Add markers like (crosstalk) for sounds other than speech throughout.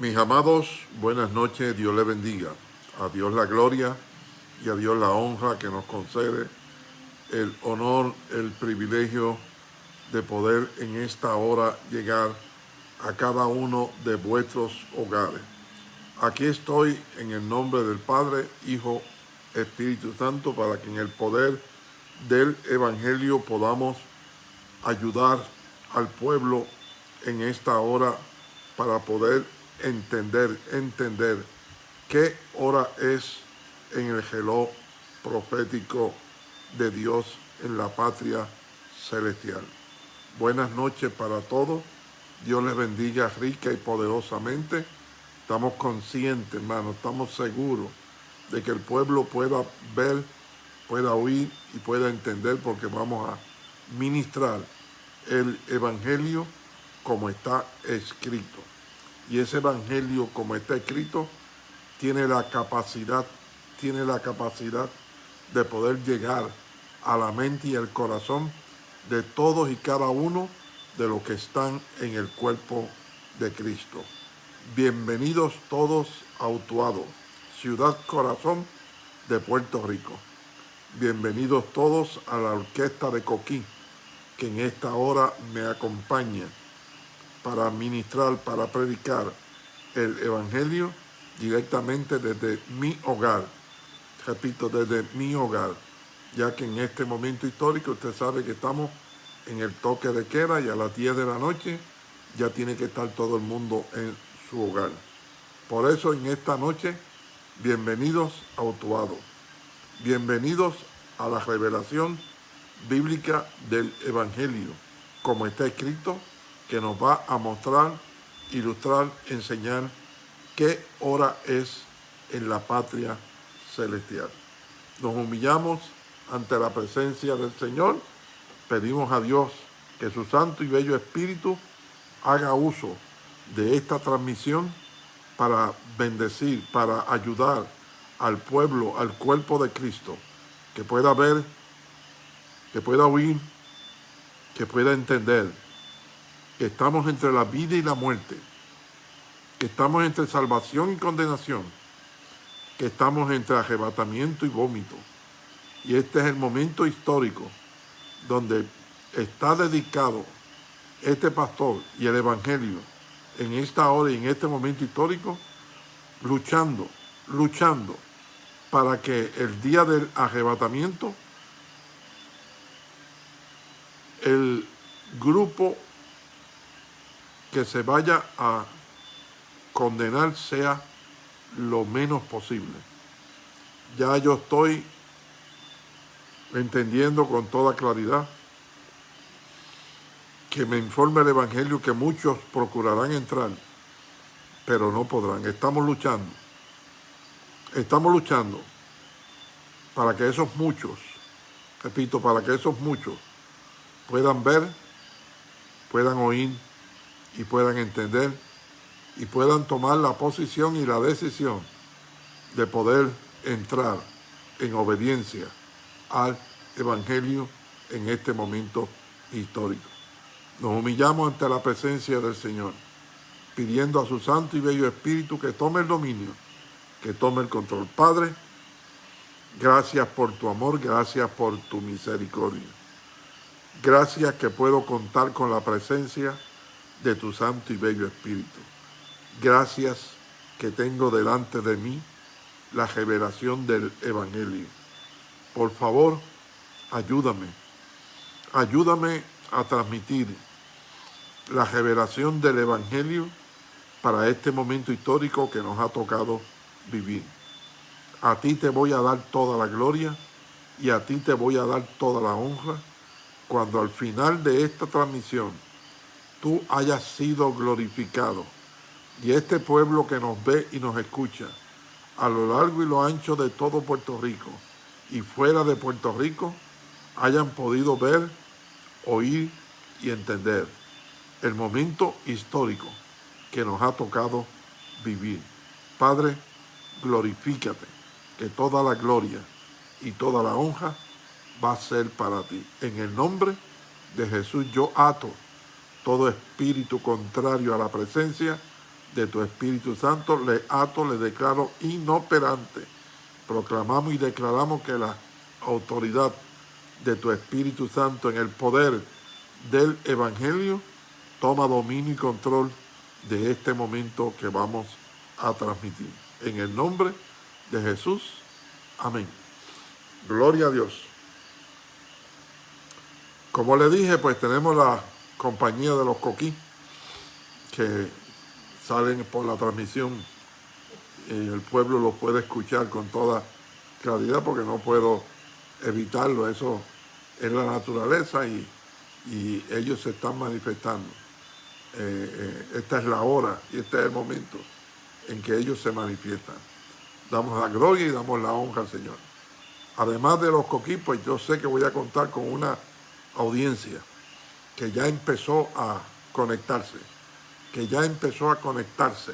Mis amados, buenas noches, Dios les bendiga. A Dios la gloria y a Dios la honra que nos concede el honor, el privilegio de poder en esta hora llegar a cada uno de vuestros hogares. Aquí estoy en el nombre del Padre, Hijo, Espíritu Santo, para que en el poder del Evangelio podamos ayudar al pueblo en esta hora para poder entender, entender qué hora es en el geló profético de Dios en la patria celestial. Buenas noches para todos. Dios les bendiga rica y poderosamente. Estamos conscientes, hermano, estamos seguros de que el pueblo pueda ver, pueda oír y pueda entender porque vamos a ministrar el Evangelio como está escrito y ese evangelio como está escrito tiene la capacidad, tiene la capacidad de poder llegar a la mente y el corazón de todos y cada uno de los que están en el cuerpo de Cristo. Bienvenidos todos a Utuado, ciudad corazón de Puerto Rico. Bienvenidos todos a la orquesta de Coquín, que en esta hora me acompaña para ministrar, para predicar el Evangelio directamente desde mi hogar. Repito, desde mi hogar, ya que en este momento histórico usted sabe que estamos en el toque de queda y a las 10 de la noche ya tiene que estar todo el mundo en su hogar. Por eso en esta noche, bienvenidos a Otuado. Bienvenidos a la revelación bíblica del Evangelio, como está escrito que nos va a mostrar, ilustrar, enseñar qué hora es en la patria celestial. Nos humillamos ante la presencia del Señor, pedimos a Dios que su santo y bello Espíritu haga uso de esta transmisión para bendecir, para ayudar al pueblo, al cuerpo de Cristo, que pueda ver, que pueda oír, que pueda entender que estamos entre la vida y la muerte, que estamos entre salvación y condenación, que estamos entre arrebatamiento y vómito. Y este es el momento histórico donde está dedicado este pastor y el evangelio en esta hora y en este momento histórico, luchando, luchando para que el día del arrebatamiento el grupo que se vaya a condenar sea lo menos posible. Ya yo estoy entendiendo con toda claridad que me informe el Evangelio que muchos procurarán entrar, pero no podrán. Estamos luchando. Estamos luchando para que esos muchos, repito, para que esos muchos puedan ver, puedan oír, y puedan entender y puedan tomar la posición y la decisión de poder entrar en obediencia al Evangelio en este momento histórico. Nos humillamos ante la presencia del Señor, pidiendo a su Santo y Bello Espíritu que tome el dominio, que tome el control. Padre, gracias por tu amor, gracias por tu misericordia. Gracias que puedo contar con la presencia de tu Santo y Bello Espíritu. Gracias que tengo delante de mí la revelación del Evangelio. Por favor, ayúdame. Ayúdame a transmitir la revelación del Evangelio para este momento histórico que nos ha tocado vivir. A ti te voy a dar toda la gloria y a ti te voy a dar toda la honra cuando al final de esta transmisión tú hayas sido glorificado. Y este pueblo que nos ve y nos escucha a lo largo y lo ancho de todo Puerto Rico y fuera de Puerto Rico hayan podido ver, oír y entender el momento histórico que nos ha tocado vivir. Padre, glorifícate, que toda la gloria y toda la honra va a ser para ti. En el nombre de Jesús yo ato todo espíritu contrario a la presencia de tu Espíritu Santo, le ato, le declaro inoperante. Proclamamos y declaramos que la autoridad de tu Espíritu Santo en el poder del Evangelio toma dominio y control de este momento que vamos a transmitir. En el nombre de Jesús. Amén. Gloria a Dios. Como le dije, pues tenemos la compañía de los coquí que salen por la transmisión y el pueblo los puede escuchar con toda claridad porque no puedo evitarlo. Eso es la naturaleza y, ellos se están manifestando. Eh, eh, esta es la hora y este es el momento en que ellos se manifiestan. Damos la gloria y damos la honra al Señor. Además de los coquí, pues yo sé que voy a contar con una audiencia que ya empezó a conectarse, que ya empezó a conectarse.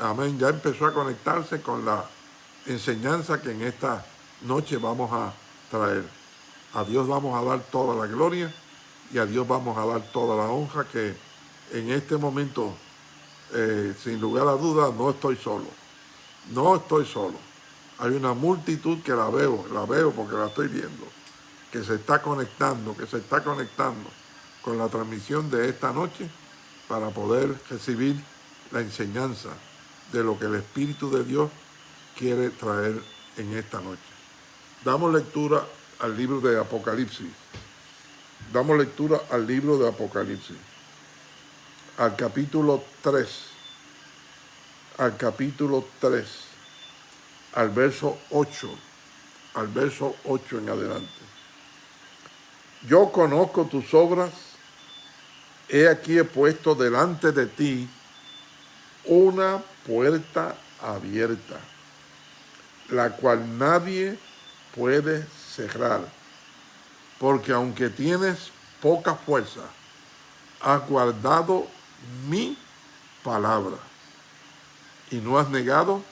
Amén, ya empezó a conectarse con la enseñanza que en esta noche vamos a traer. A Dios vamos a dar toda la gloria y a Dios vamos a dar toda la honra que en este momento, eh, sin lugar a dudas, no estoy solo. No estoy solo. Hay una multitud que la veo, la veo porque la estoy viendo que se está conectando, que se está conectando con la transmisión de esta noche para poder recibir la enseñanza de lo que el Espíritu de Dios quiere traer en esta noche. Damos lectura al libro de Apocalipsis. Damos lectura al libro de Apocalipsis. Al capítulo 3. Al capítulo 3. Al verso 8. Al verso 8 en adelante yo conozco tus obras, he aquí he puesto delante de ti una puerta abierta, la cual nadie puede cerrar, porque aunque tienes poca fuerza, has guardado mi palabra y no has negado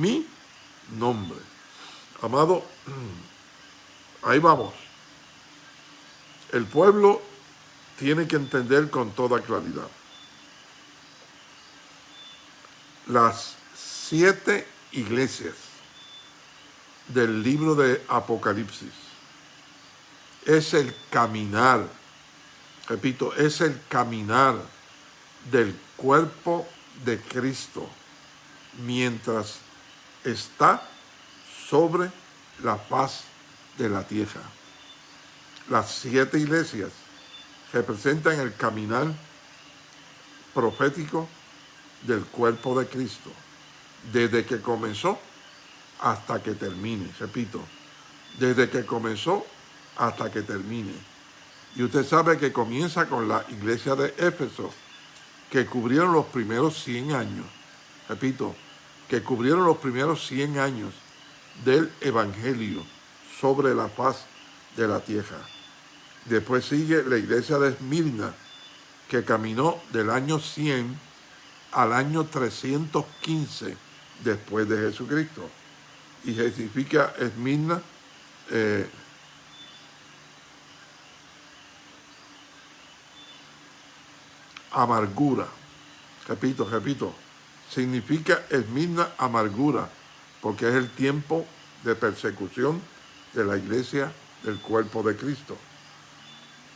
mi nombre. Amado, (clears throat) ahí vamos. El pueblo tiene que entender con toda claridad. Las siete iglesias del libro de Apocalipsis es el caminar, repito, es el caminar del cuerpo de Cristo mientras está sobre la paz de la tierra. Las siete iglesias representan el caminar profético del cuerpo de Cristo, desde que comenzó hasta que termine, repito, desde que comenzó hasta que termine. Y usted sabe que comienza con la iglesia de Éfeso, que cubrieron los primeros 100 años, repito, que cubrieron los primeros 100 años del Evangelio sobre la paz de la tierra. Después sigue la iglesia de Esmirna, que caminó del año 100 al año 315 después de Jesucristo. Y significa Esmirna eh, amargura. Repito, repito, significa Esmirna amargura, porque es el tiempo de persecución de la iglesia del cuerpo de Cristo.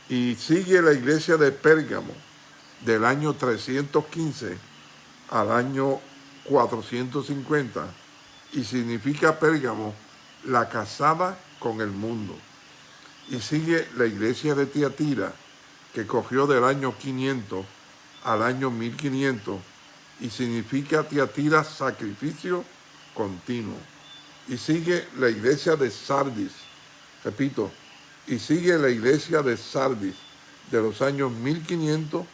Y sigue la iglesia de Pérgamo del año 315 al año 450 y significa Pérgamo la casada con el mundo. Y sigue la iglesia de Tiatira que cogió del año 500 al año 1500 y significa Tiatira sacrificio continuo. Y sigue la iglesia de Sardis, repito, y sigue la iglesia de Sardis de los años 1500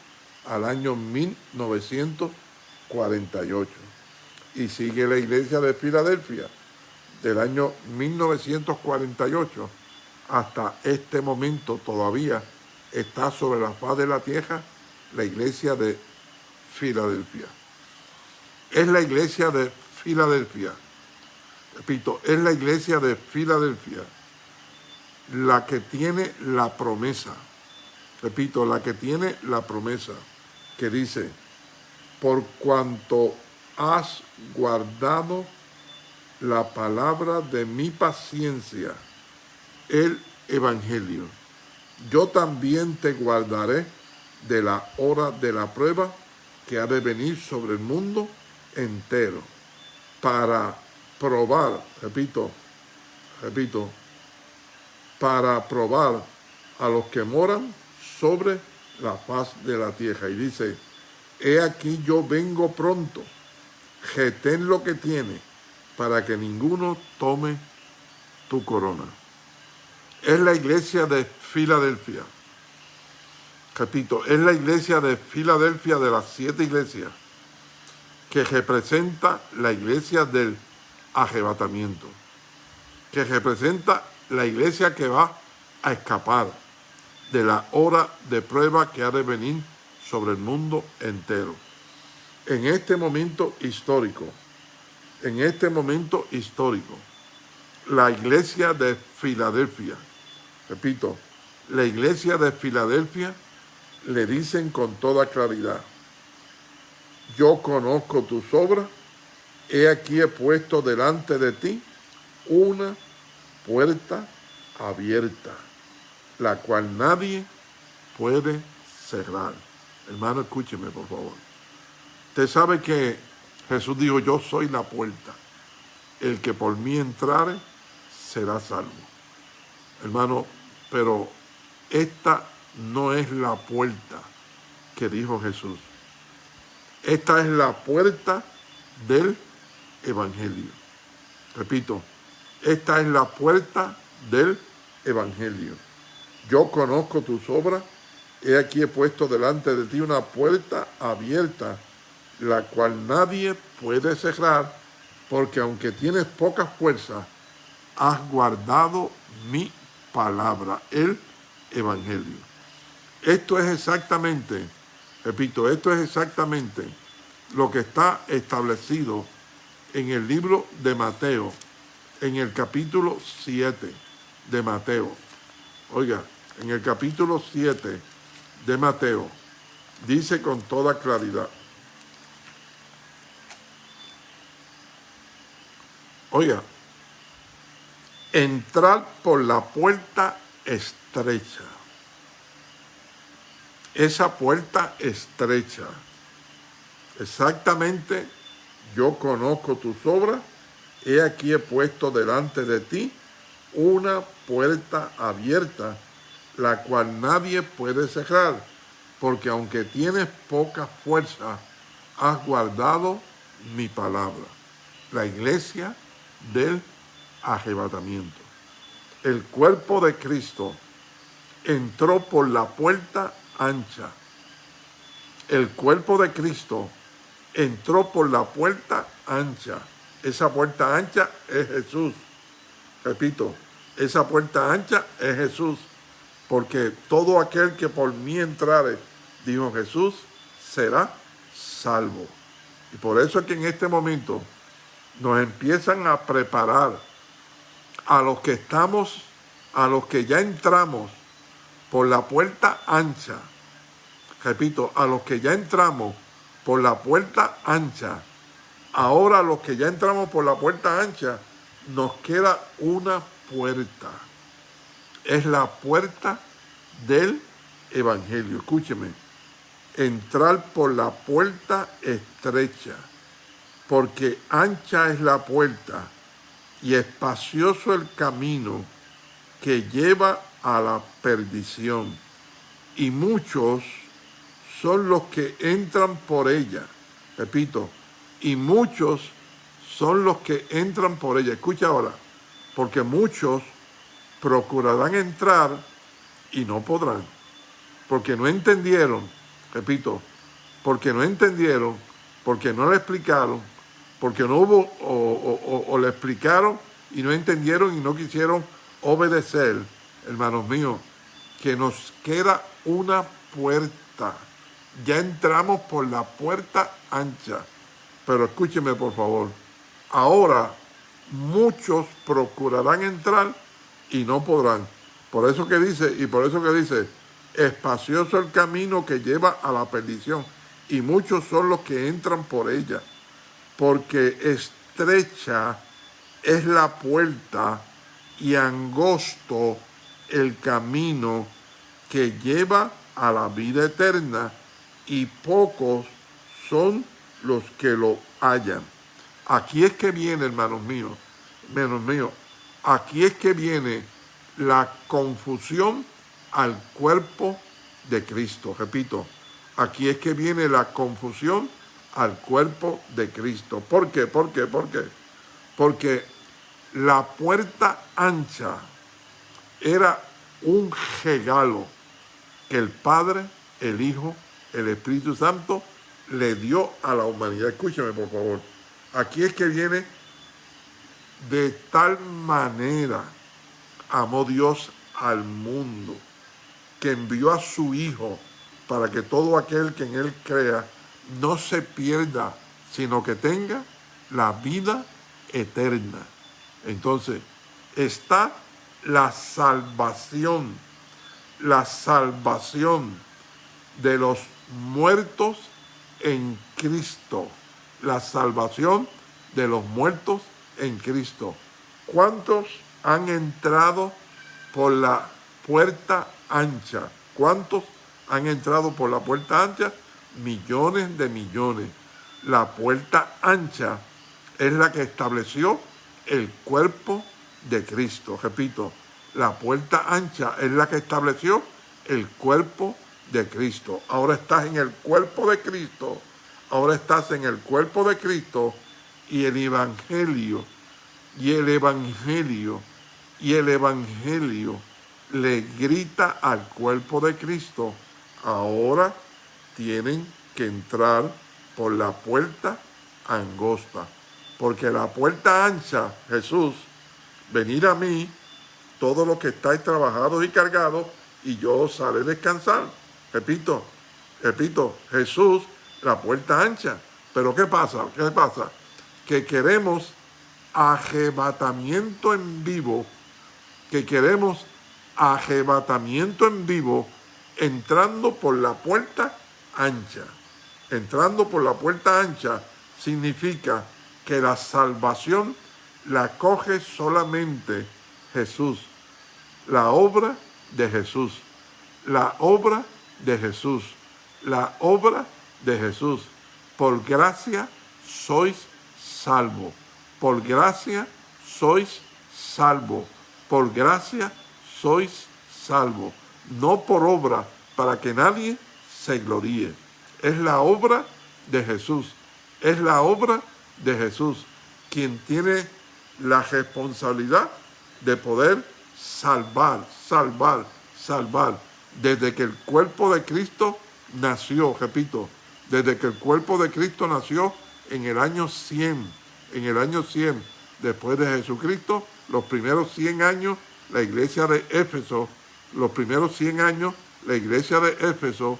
al año 1948. Y sigue la iglesia de Filadelfia del año 1948 hasta este momento todavía está sobre la faz de la tierra la iglesia de Filadelfia. Es la iglesia de Filadelfia. Repito, es la iglesia de Filadelfia la que tiene la promesa, repito, la que tiene la promesa, que dice, por cuanto has guardado la palabra de mi paciencia, el Evangelio. Yo también te guardaré de la hora de la prueba que ha de venir sobre el mundo entero, para probar, repito, repito, para probar a los que moran sobre la faz de la tierra. Y dice, he aquí yo vengo pronto, retén lo que tiene, para que ninguno tome tu corona. Es la iglesia de Filadelfia. Repito, es la iglesia de Filadelfia de las siete iglesias que representa la iglesia del arrebatamiento, que representa la iglesia que va a escapar de la hora de prueba que ha de venir sobre el mundo entero. En este momento histórico, en este momento histórico, la iglesia de Filadelfia, repito, la iglesia de Filadelfia le dicen con toda claridad, yo conozco tus obras, he aquí he puesto delante de ti una puerta abierta, la cual nadie puede cerrar. Hermano, escúcheme, por favor. Usted sabe que Jesús dijo, yo soy la puerta. El que por mí entrare será salvo. Hermano, pero esta no es la puerta que dijo Jesús. Esta es la puerta del Evangelio. Repito, esta es la puerta del Evangelio. Yo conozco tus obras, he aquí he puesto delante de ti una puerta abierta, la cual nadie puede cerrar, porque aunque tienes poca fuerza, has guardado mi palabra, el Evangelio. Esto es exactamente, repito, esto es exactamente lo que está establecido en el libro de Mateo, en el capítulo 7 de Mateo. Oiga, en el capítulo 7 de Mateo, dice con toda claridad, oiga, entrar por la puerta estrecha. Esa puerta estrecha. Exactamente, yo conozco tus obras he aquí he puesto delante de ti una puerta abierta, la cual nadie puede cerrar, porque aunque tienes poca fuerza, has guardado mi palabra. La iglesia del arrebatamiento. El cuerpo de Cristo entró por la puerta ancha. El cuerpo de Cristo entró por la puerta ancha esa puerta ancha es Jesús. Repito, esa puerta ancha es Jesús. Porque todo aquel que por mí entrare, dijo Jesús, será salvo. Y por eso es que en este momento nos empiezan a preparar a los que estamos, a los que ya entramos por la puerta ancha. Repito, a los que ya entramos por la puerta ancha Ahora los que ya entramos por la puerta ancha, nos queda una puerta. Es la puerta del Evangelio. Escúcheme. Entrar por la puerta estrecha, porque ancha es la puerta y espacioso el camino que lleva a la perdición. Y muchos son los que entran por ella. Repito, y muchos son los que entran por ella. Escucha ahora, porque muchos procurarán entrar y no podrán, porque no entendieron, repito, porque no entendieron, porque no le explicaron, porque no hubo, o, o le explicaron y no entendieron y no quisieron obedecer, hermanos míos, que nos queda una puerta. Ya entramos por la puerta ancha pero escúcheme por favor, ahora muchos procurarán entrar y no podrán. Por eso que dice, y por eso que dice, espacioso el camino que lleva a la perdición. y muchos son los que entran por ella, porque estrecha es la puerta y angosto el camino que lleva a la vida eterna y pocos son los que lo hallan. Aquí es que viene, hermanos míos, hermanos míos, aquí es que viene la confusión al cuerpo de Cristo. Repito, aquí es que viene la confusión al cuerpo de Cristo. ¿Por qué? ¿Por qué? ¿Por qué? Porque la puerta ancha era un regalo que el Padre, el Hijo, el Espíritu Santo le dio a la humanidad. Escúcheme, por favor. Aquí es que viene de tal manera amó Dios al mundo que envió a su Hijo para que todo aquel que en Él crea no se pierda, sino que tenga la vida eterna. Entonces, está la salvación, la salvación de los muertos en Cristo, la salvación de los muertos en Cristo. ¿Cuántos han entrado por la puerta ancha? ¿Cuántos han entrado por la puerta ancha? Millones de millones. La puerta ancha es la que estableció el cuerpo de Cristo. Repito, la puerta ancha es la que estableció el cuerpo de Cristo. Ahora estás en el cuerpo de Cristo. Ahora estás en el cuerpo de Cristo y el Evangelio, y el Evangelio, y el Evangelio le grita al cuerpo de Cristo, ahora tienen que entrar por la puerta angosta. Porque la puerta ancha, Jesús, venir a mí, todos los que estáis trabajados y cargados, y yo os haré descansar. Repito, repito, Jesús, la puerta ancha. Pero ¿qué pasa? ¿Qué pasa? Que queremos arrebatamiento en vivo, que queremos arrebatamiento en vivo entrando por la puerta ancha. Entrando por la puerta ancha significa que la salvación la coge solamente Jesús, la obra de Jesús, la obra de Jesús, la obra de Jesús. Por gracia sois salvo, por gracia sois salvo, por gracia sois salvo, no por obra para que nadie se gloríe. Es la obra de Jesús, es la obra de Jesús quien tiene la responsabilidad de poder salvar, salvar, salvar. Desde que el cuerpo de Cristo nació, repito, desde que el cuerpo de Cristo nació en el año 100, en el año 100 después de Jesucristo, los primeros 100 años, la iglesia de Éfeso, los primeros 100 años, la iglesia de Éfeso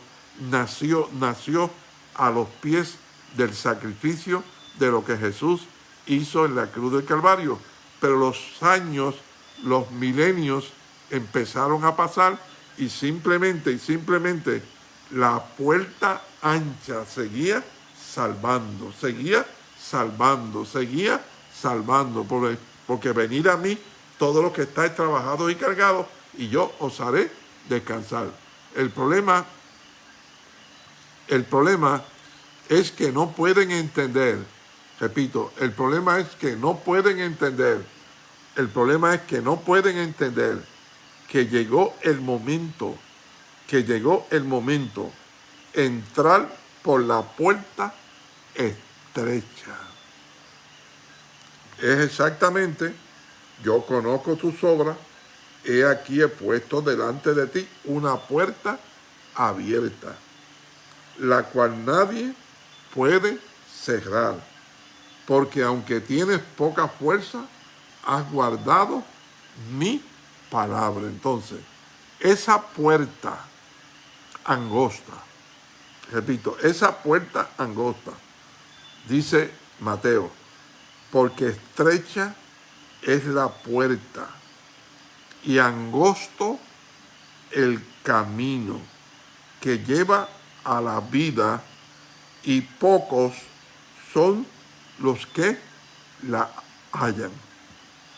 nació, nació a los pies del sacrificio de lo que Jesús hizo en la cruz del Calvario. Pero los años, los milenios empezaron a pasar y simplemente, y simplemente la puerta ancha seguía salvando, seguía salvando, seguía salvando, porque, porque venir a mí todos los que estáis trabajados y cargados y yo os haré descansar. El problema, el problema es que no pueden entender Repito, el problema es que no pueden entender, el problema es que no pueden entender que llegó el momento, que llegó el momento, entrar por la puerta estrecha. Es exactamente, yo conozco tus obras, he aquí he puesto delante de ti una puerta abierta, la cual nadie puede cerrar porque aunque tienes poca fuerza, has guardado mi palabra. Entonces, esa puerta angosta, repito, esa puerta angosta, dice Mateo, porque estrecha es la puerta y angosto el camino que lleva a la vida y pocos son los que la hallan.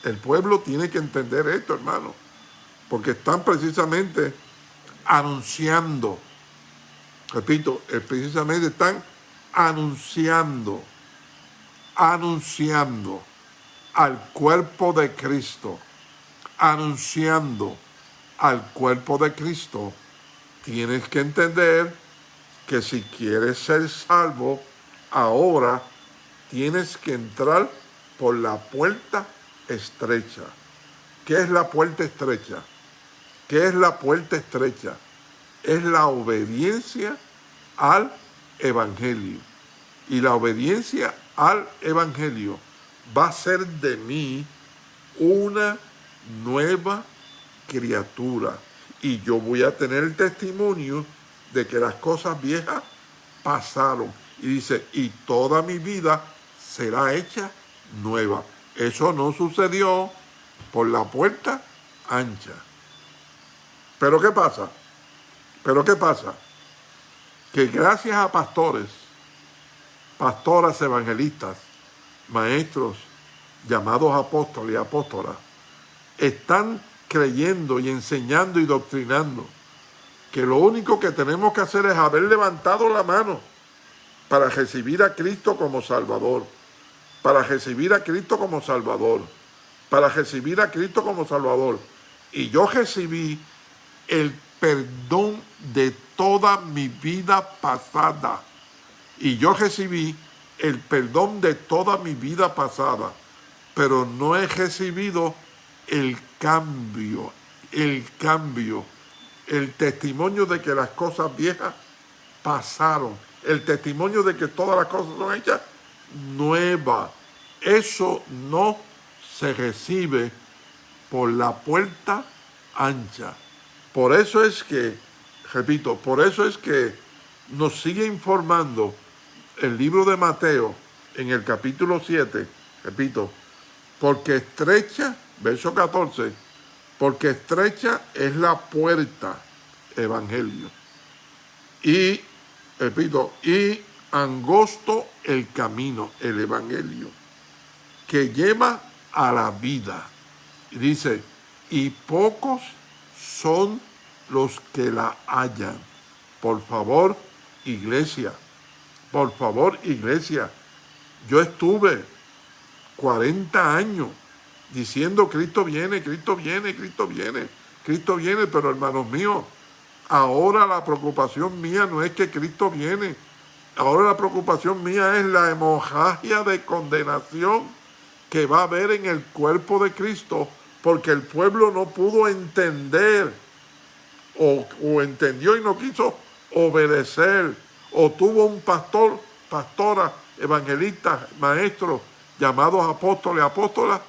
El pueblo tiene que entender esto, hermano, porque están precisamente anunciando, repito, eh, precisamente están anunciando, anunciando al cuerpo de Cristo, anunciando al cuerpo de Cristo, tienes que entender que si quieres ser salvo, ahora tienes que entrar por la puerta estrecha. ¿Qué es la puerta estrecha? ¿Qué es la puerta estrecha? Es la obediencia al Evangelio. Y la obediencia al Evangelio va a ser de mí una nueva criatura. Y yo voy a tener el testimonio de que las cosas viejas pasaron. Y dice, y toda mi vida será hecha nueva. Eso no sucedió por la puerta ancha. Pero ¿qué pasa? Pero ¿qué pasa? Que gracias a pastores, pastoras evangelistas, maestros llamados apóstoles y apóstolas, están creyendo y enseñando y doctrinando que lo único que tenemos que hacer es haber levantado la mano para recibir a Cristo como Salvador, para recibir a Cristo como Salvador, para recibir a Cristo como Salvador. Y yo recibí el perdón de toda mi vida pasada. Y yo recibí el perdón de toda mi vida pasada, pero no he recibido el cambio, el cambio el testimonio de que las cosas viejas pasaron, el testimonio de que todas las cosas son hechas nuevas. Eso no se recibe por la puerta ancha. Por eso es que, repito, por eso es que nos sigue informando el libro de Mateo en el capítulo 7, repito, porque estrecha, verso 14, porque estrecha es la puerta, evangelio. Y, repito, y angosto el camino, el evangelio, que lleva a la vida. Y dice, y pocos son los que la hallan. Por favor, iglesia, por favor, iglesia, yo estuve 40 años diciendo Cristo viene, Cristo viene, Cristo viene, Cristo viene, pero hermanos míos, ahora la preocupación mía no es que Cristo viene, ahora la preocupación mía es la hemorragia de condenación que va a haber en el cuerpo de Cristo, porque el pueblo no pudo entender, o, entendió y no quiso obedecer, o tuvo un pastor, pastora, evangelista, maestro, llamados apóstoles, apóstolas,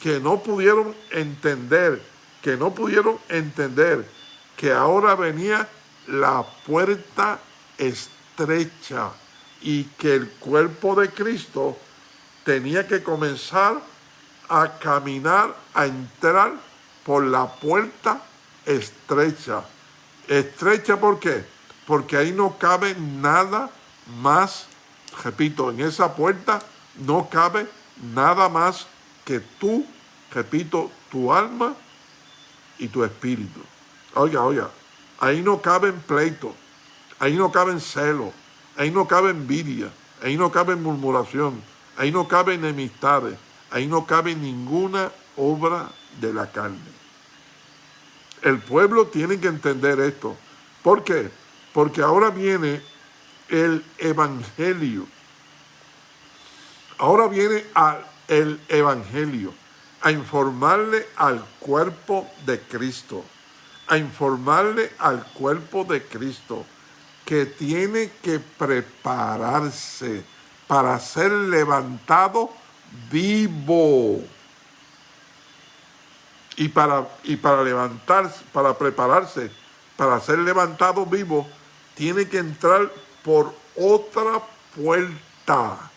que no pudieron entender, que no pudieron entender que ahora venía la puerta estrecha y que el cuerpo de Cristo tenía que comenzar a caminar, a entrar por la puerta estrecha. ¿Estrecha por qué? Porque ahí no cabe nada más, repito, en esa puerta no cabe nada más que tú, repito, tu alma y tu espíritu. Oiga, oiga, ahí no cabe pleito, ahí no cabe celo, ahí no cabe envidia, ahí no cabe murmuración, ahí no cabe enemistades, ahí no cabe ninguna obra de la carne. El pueblo tiene que entender esto. ¿Por qué? Porque ahora viene el evangelio. Ahora viene el Evangelio, a informarle al cuerpo de Cristo, a informarle al cuerpo de Cristo que tiene que prepararse para ser levantado vivo. Y para, y para levantarse, para prepararse, para ser levantado vivo, tiene que entrar por otra puerta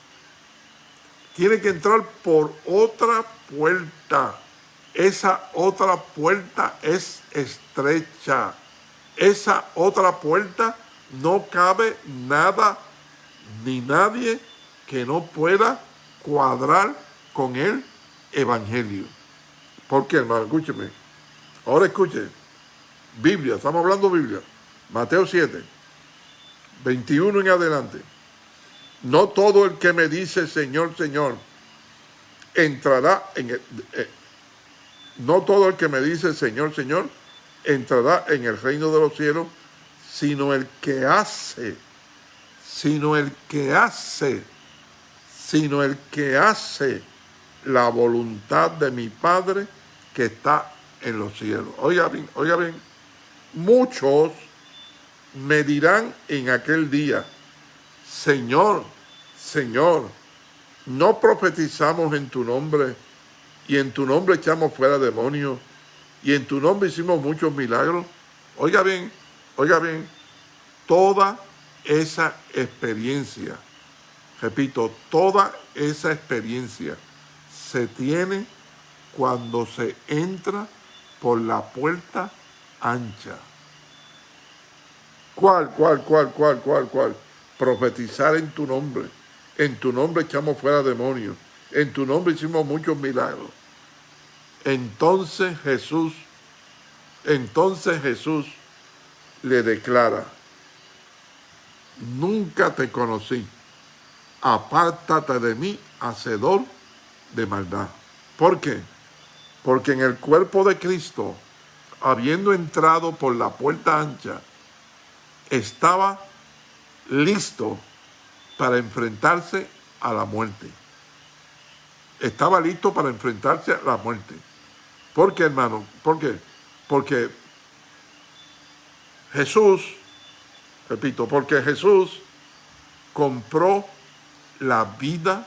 tiene que entrar por otra puerta. Esa otra puerta es estrecha. Esa otra puerta no cabe nada ni nadie que no pueda cuadrar con el Evangelio. ¿Por qué, hermano? Escúcheme. Ahora escuche. Biblia, estamos hablando Biblia. Mateo 7, 21 en adelante. No todo el que me dice Señor, Señor, entrará en el, eh, no todo el que me dice Señor, Señor, entrará en el reino de los cielos, sino el que hace, sino el que hace, sino el que hace la voluntad de mi Padre que está en los cielos. Oiga bien, oiga bien, muchos me dirán en aquel día, Señor, Señor, no profetizamos en tu nombre y en tu nombre echamos fuera demonios y en tu nombre hicimos muchos milagros. Oiga bien, oiga bien, toda esa experiencia, repito, toda esa experiencia se tiene cuando se entra por la puerta ancha. ¿Cuál, cuál, cuál, cuál, cuál, cuál? Profetizar en tu nombre. En tu nombre echamos fuera demonios. En tu nombre hicimos muchos milagros. Entonces Jesús, entonces Jesús le declara, nunca te conocí, apártate de mí, hacedor de maldad. ¿Por qué? Porque en el cuerpo de Cristo, habiendo entrado por la puerta ancha, estaba listo para enfrentarse a la muerte. Estaba listo para enfrentarse a la muerte. ¿Por qué, hermano? ¿Por qué? Porque Jesús, repito, porque Jesús compró la vida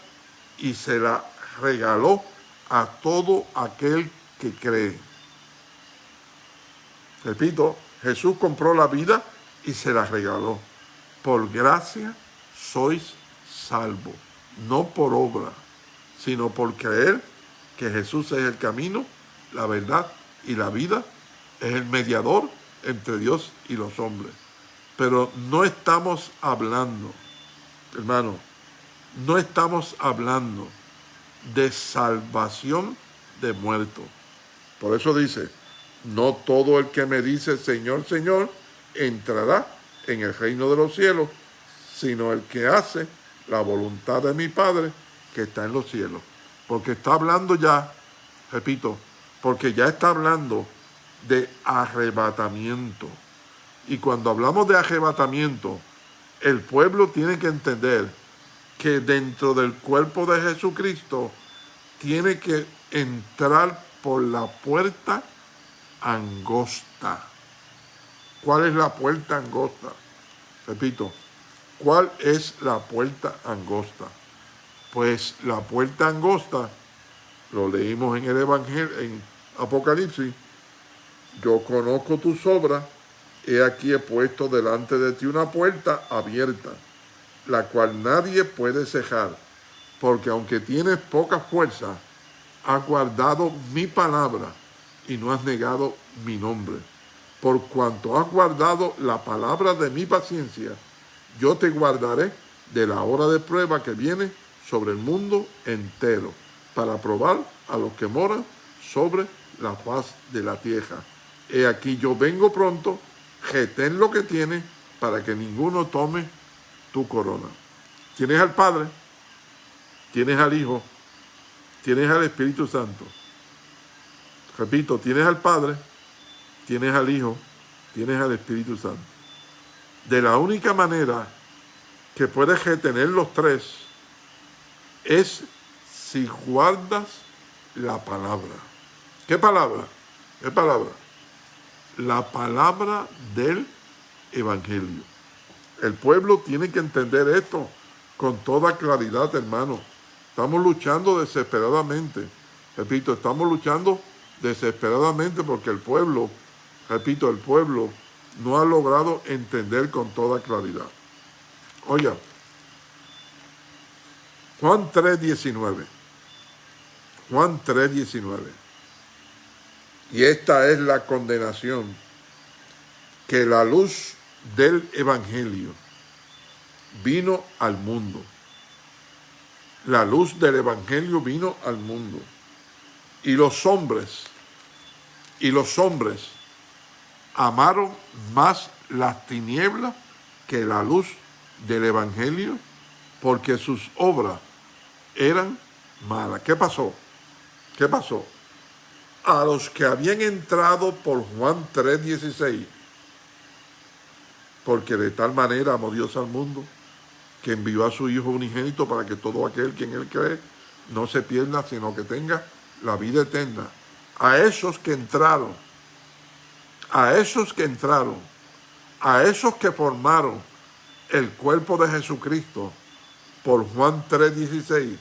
y se la regaló a todo aquel que cree. Repito, Jesús compró la vida y se la regaló. Por gracia sois salvo, no por obra, sino por creer que Jesús es el camino, la verdad y la vida, es el mediador entre Dios y los hombres. Pero no estamos hablando, hermano, no estamos hablando de salvación de muertos. Por eso dice, no todo el que me dice Señor, Señor, entrará en el reino de los cielos, sino el que hace la voluntad de mi Padre que está en los cielos. Porque está hablando ya, repito, porque ya está hablando de arrebatamiento. Y cuando hablamos de arrebatamiento, el pueblo tiene que entender que dentro del cuerpo de Jesucristo tiene que entrar por la puerta angosta. ¿Cuál es la puerta angosta? Repito, ¿cuál es la puerta angosta? Pues la puerta angosta, lo leímos en el Evangelio, en Apocalipsis, yo conozco tus obras, he aquí he puesto delante de ti una puerta abierta, la cual nadie puede cejar, porque aunque tienes poca fuerza, has guardado mi palabra y no has negado mi nombre. Por cuanto has guardado la palabra de mi paciencia, yo te guardaré de la hora de prueba que viene sobre el mundo entero, para probar a los que moran sobre la paz de la tierra. He aquí yo vengo pronto, retén lo que tienes, para que ninguno tome tu corona. Tienes al Padre, tienes al Hijo, tienes al Espíritu Santo. Repito, tienes al Padre, tienes al Hijo, tienes al Espíritu Santo. De la única manera que puedes retener los tres es si guardas la palabra. ¿Qué palabra? ¿Qué palabra? La palabra del Evangelio. El pueblo tiene que entender esto con toda claridad, hermano. Estamos luchando desesperadamente. Repito, estamos luchando desesperadamente porque el pueblo, repito, el pueblo no ha logrado entender con toda claridad. Oiga, Juan 3.19. Juan 3.19. Y esta es la condenación, que la luz del Evangelio vino al mundo. La luz del Evangelio vino al mundo. Y los hombres, y los hombres amaron más las tinieblas que la luz del Evangelio, porque sus obras eran malas. ¿Qué pasó? ¿Qué pasó? A los que habían entrado por Juan 3.16, porque de tal manera amó Dios al mundo, que envió a su Hijo unigénito para que todo aquel que en él cree no se pierda, sino que tenga la vida eterna. A esos que entraron, a esos que entraron, a esos que formaron el cuerpo de Jesucristo por Juan 3.16,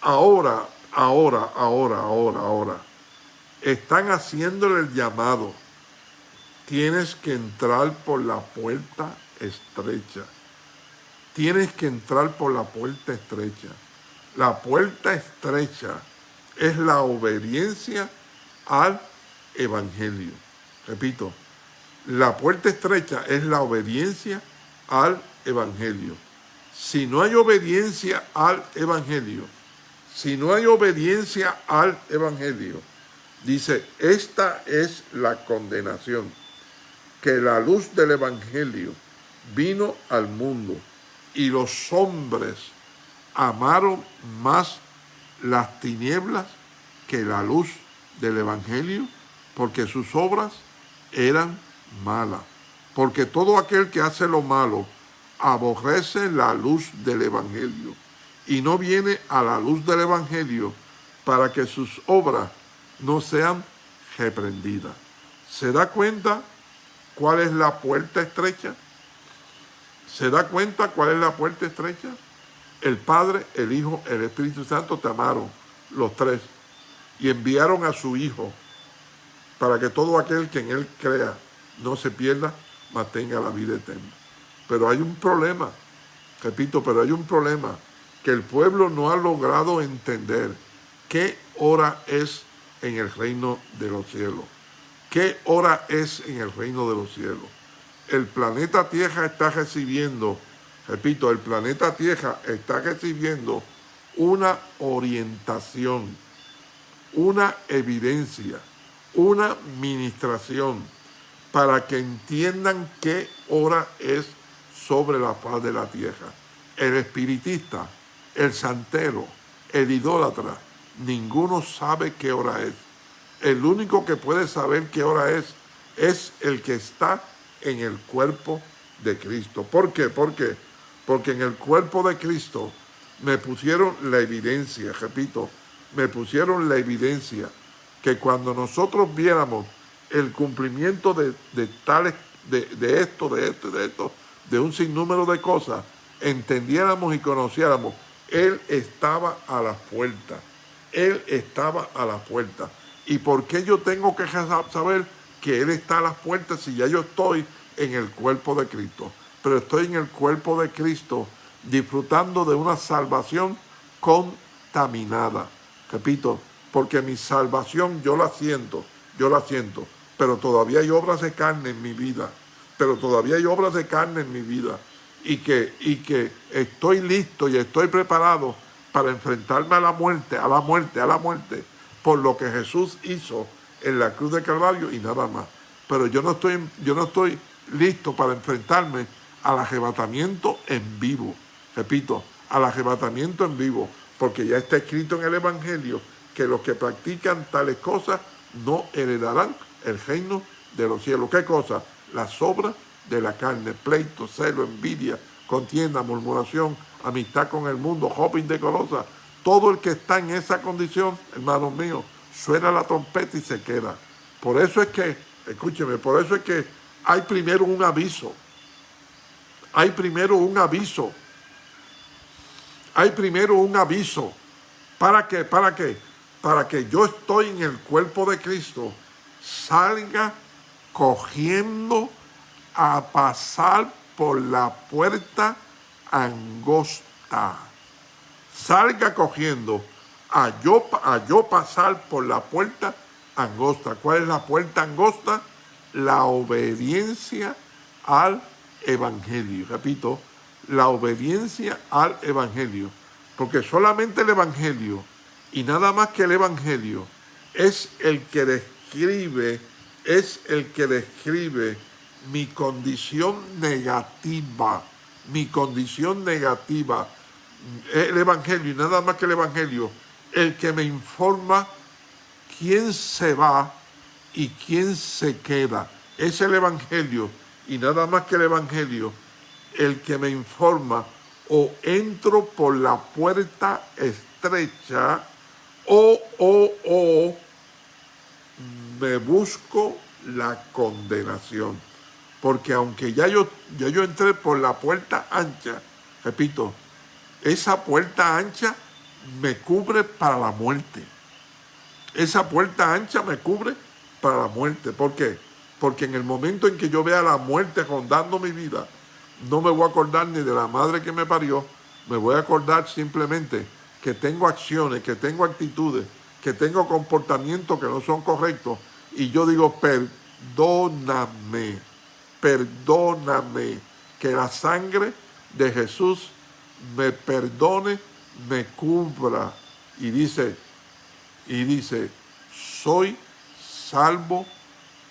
ahora, ahora, ahora, ahora, ahora, están haciéndole el llamado. Tienes que entrar por la puerta estrecha. Tienes que entrar por la puerta estrecha. La puerta estrecha es la obediencia al Evangelio. Repito, la puerta estrecha es la obediencia al Evangelio. Si no hay obediencia al Evangelio, si no hay obediencia al Evangelio, dice, esta es la condenación, que la luz del Evangelio vino al mundo y los hombres amaron más las tinieblas que la luz del Evangelio, porque sus obras eran malas. Porque todo aquel que hace lo malo aborrece la luz del Evangelio y no viene a la luz del Evangelio para que sus obras no sean reprendidas. ¿Se da cuenta cuál es la puerta estrecha? ¿Se da cuenta cuál es la puerta estrecha? El Padre, el Hijo, el Espíritu Santo te amaron, los tres, y enviaron a su Hijo para que todo aquel que en Él crea no se pierda, mantenga la vida eterna. Pero hay un problema, repito, pero hay un problema, que el pueblo no ha logrado entender qué hora es en el reino de los cielos. ¿Qué hora es en el reino de los cielos? El planeta Tierra está recibiendo, repito, el planeta Tierra está recibiendo una orientación, una evidencia, una ministración para que entiendan qué hora es sobre la faz de la tierra. El espiritista, el santero, el idólatra, ninguno sabe qué hora es. El único que puede saber qué hora es, es el que está en el cuerpo de Cristo. ¿Por qué? ¿Por qué? Porque en el cuerpo de Cristo me pusieron la evidencia, repito, me pusieron la evidencia que cuando nosotros viéramos el cumplimiento de, tales, de, de esto, de esto, de esto, de un sinnúmero de cosas, entendiéramos y conociéramos, Él estaba a la puerta. Él estaba a la puerta. ¿Y por qué yo tengo que saber que Él está a las puertas si ya yo estoy en el cuerpo de Cristo? Pero estoy en el cuerpo de Cristo disfrutando de una salvación contaminada. Repito, porque mi salvación yo la siento, yo la siento, pero todavía hay obras de carne en mi vida, pero todavía hay obras de carne en mi vida y que, y que estoy listo y estoy preparado para enfrentarme a la muerte, a la muerte, a la muerte, por lo que Jesús hizo en la cruz de Calvario y nada más. Pero yo no estoy, yo no estoy listo para enfrentarme al arrebatamiento en vivo. Repito, al arrebatamiento en vivo, porque ya está escrito en el Evangelio que los que practican tales cosas no heredarán el reino de los cielos. ¿Qué cosa? Las obras de la carne, pleito, celo, envidia, contienda, murmuración, amistad con el mundo, hopping decorosa. Todo el que está en esa condición, hermanos míos, suena la trompeta y se queda. Por eso es que, escúcheme, por eso es que hay primero un aviso. Hay primero un aviso. Hay primero un aviso. ¿Para qué? ¿Para qué? Para que yo estoy en el cuerpo de Cristo salga cogiendo a pasar por la puerta angosta. Salga cogiendo a yo, a yo pasar por la puerta angosta. ¿Cuál es la puerta angosta? La obediencia al Evangelio. Repito, la obediencia al Evangelio. Porque solamente el Evangelio y nada más que el Evangelio es el que describe, es el que describe mi condición negativa, mi condición negativa. El Evangelio y nada más que el Evangelio, el que me informa quién se va y quién se queda. Es el Evangelio y nada más que el Evangelio el que me informa o entro por la puerta estrecha o, o, o me busco la condenación. Porque aunque ya yo, ya yo entré por la puerta ancha, repito, esa puerta ancha me cubre para la muerte. Esa puerta ancha me cubre para la muerte. ¿Por qué? Porque en el momento en que yo vea la muerte rondando mi vida, no me voy a acordar ni de la madre que me parió, me voy a acordar simplemente que tengo acciones, que tengo actitudes, que tengo comportamientos que no son correctos y yo digo, perdóname, perdóname, que la sangre de Jesús me perdone, me cubra. Y dice, y dice, soy salvo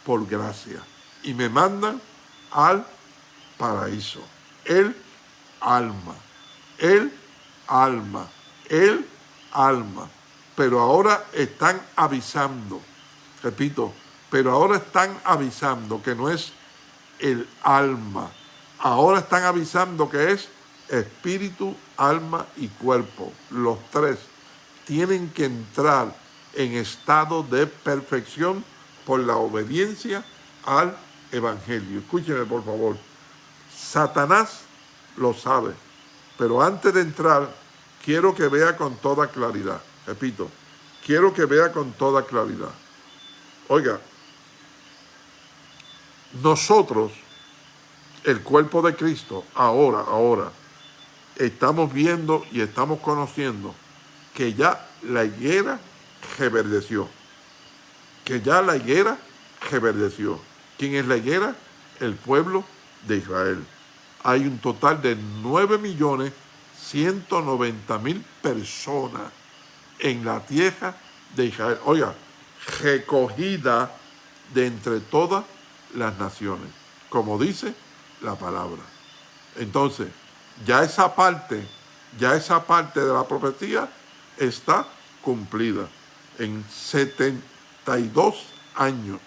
por gracia. Y me mandan al paraíso. El alma, el alma, el alma. Pero ahora están avisando, repito, pero ahora están avisando que no es el alma. Ahora están avisando que es espíritu, alma y cuerpo. Los tres tienen que entrar en estado de perfección por la obediencia al Evangelio. Escúcheme por favor. Satanás lo sabe, pero antes de entrar, quiero que vea con toda claridad. Repito, quiero que vea con toda claridad. Oiga, nosotros, el cuerpo de Cristo, ahora, ahora, estamos viendo y estamos conociendo que ya la higuera reverdeció. Que ya la higuera reverdeció. ¿Quién es la higuera? El pueblo de Israel. Hay un total de 9 millones 190 mil personas en la tierra de Israel. Oiga, recogida de entre todas las naciones, como dice la palabra. Entonces, ya esa parte, ya esa parte de la profecía está cumplida en 72 años.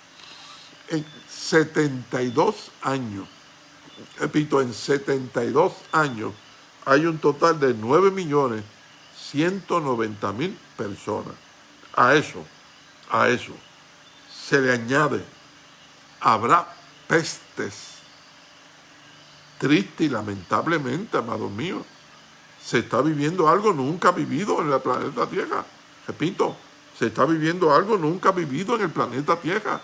En 72 años repito, en 72 años hay un total de 9 millones 190 mil personas. A eso, a eso, se le añade, habrá pestes. Triste y lamentablemente, amados míos, se está viviendo algo nunca vivido en el planeta Tierra. Repito, se está viviendo algo nunca vivido en el planeta Tierra.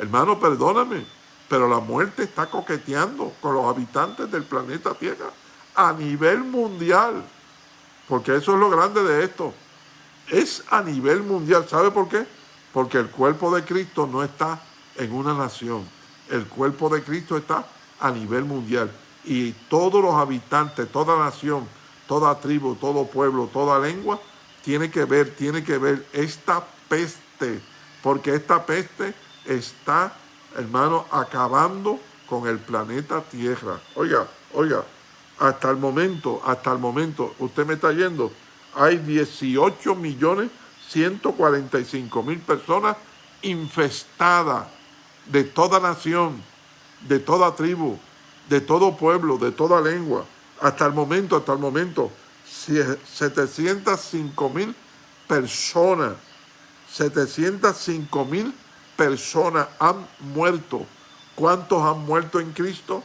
Hermano, perdóname, pero la muerte está coqueteando con los habitantes del planeta Tierra a nivel mundial. Porque eso es lo grande de esto. Es a nivel mundial. ¿Sabe por qué? Porque el cuerpo de Cristo no está en una nación. El cuerpo de Cristo está a nivel mundial. Y todos los habitantes, toda nación, toda tribu, todo pueblo, toda lengua, tiene que ver, tiene que ver esta peste. Porque esta peste está hermano, acabando con el planeta Tierra. Oiga, oiga, hasta el momento, hasta el momento, usted me está yendo, hay 18 millones 145 mil personas infestadas de toda nación, de toda tribu, de todo pueblo, de toda lengua. Hasta el momento, hasta el momento, 705 mil personas, 705 mil personas han muerto. ¿Cuántos han muerto en Cristo?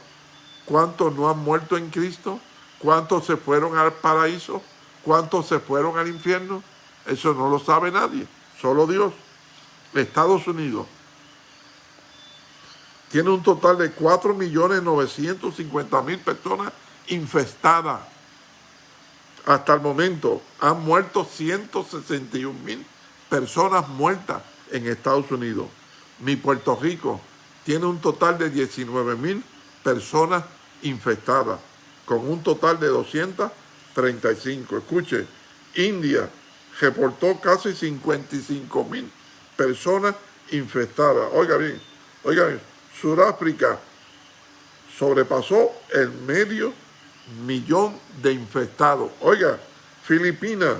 ¿Cuántos no han muerto en Cristo? ¿Cuántos se fueron al paraíso? ¿Cuántos se fueron al infierno? Eso no lo sabe nadie, solo Dios. Estados Unidos tiene un total de 4.950.000 personas infestadas. Hasta el momento han muerto 161.000 personas muertas en Estados Unidos mi Puerto Rico tiene un total de 19 mil personas infectadas. con un total de 235. Escuche, India reportó casi 55 mil personas infectadas. Oiga bien, oiga bien, Sudáfrica sobrepasó el medio millón de infectados. Oiga, Filipinas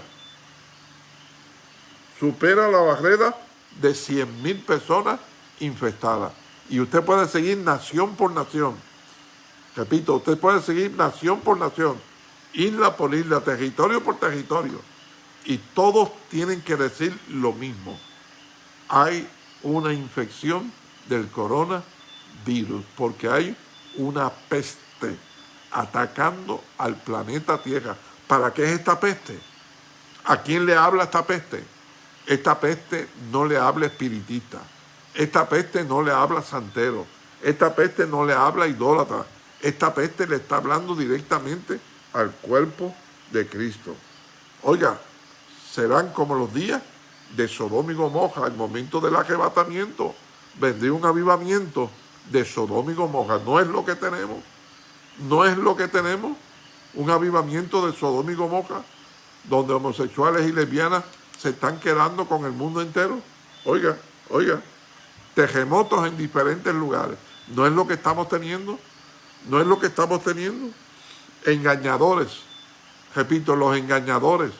supera la barrera de 100 mil personas infectadas. Y usted puede seguir nación por nación. Repito, usted puede seguir nación por nación, isla por isla, territorio por territorio. Y todos tienen que decir lo mismo. Hay una infección del coronavirus porque hay una peste atacando al planeta Tierra. ¿Para qué es esta peste? ¿A quién le habla esta peste? Esta peste no le habla espiritista. Esta peste no le habla santero. Esta peste no le habla idólatra. Esta peste le está hablando directamente al cuerpo de Cristo. Oiga, serán como los días de Sodoma y Gomorra, el momento del arrebatamiento. Vendría un avivamiento de Sodoma y Gomorra. No es lo que tenemos. No es lo que tenemos. Un avivamiento de Sodoma y Gomorra, donde homosexuales y lesbianas se están quedando con el mundo entero. Oiga, oiga, terremotos en diferentes lugares. No es lo que estamos teniendo. No es lo que estamos teniendo. Engañadores. Repito, los engañadores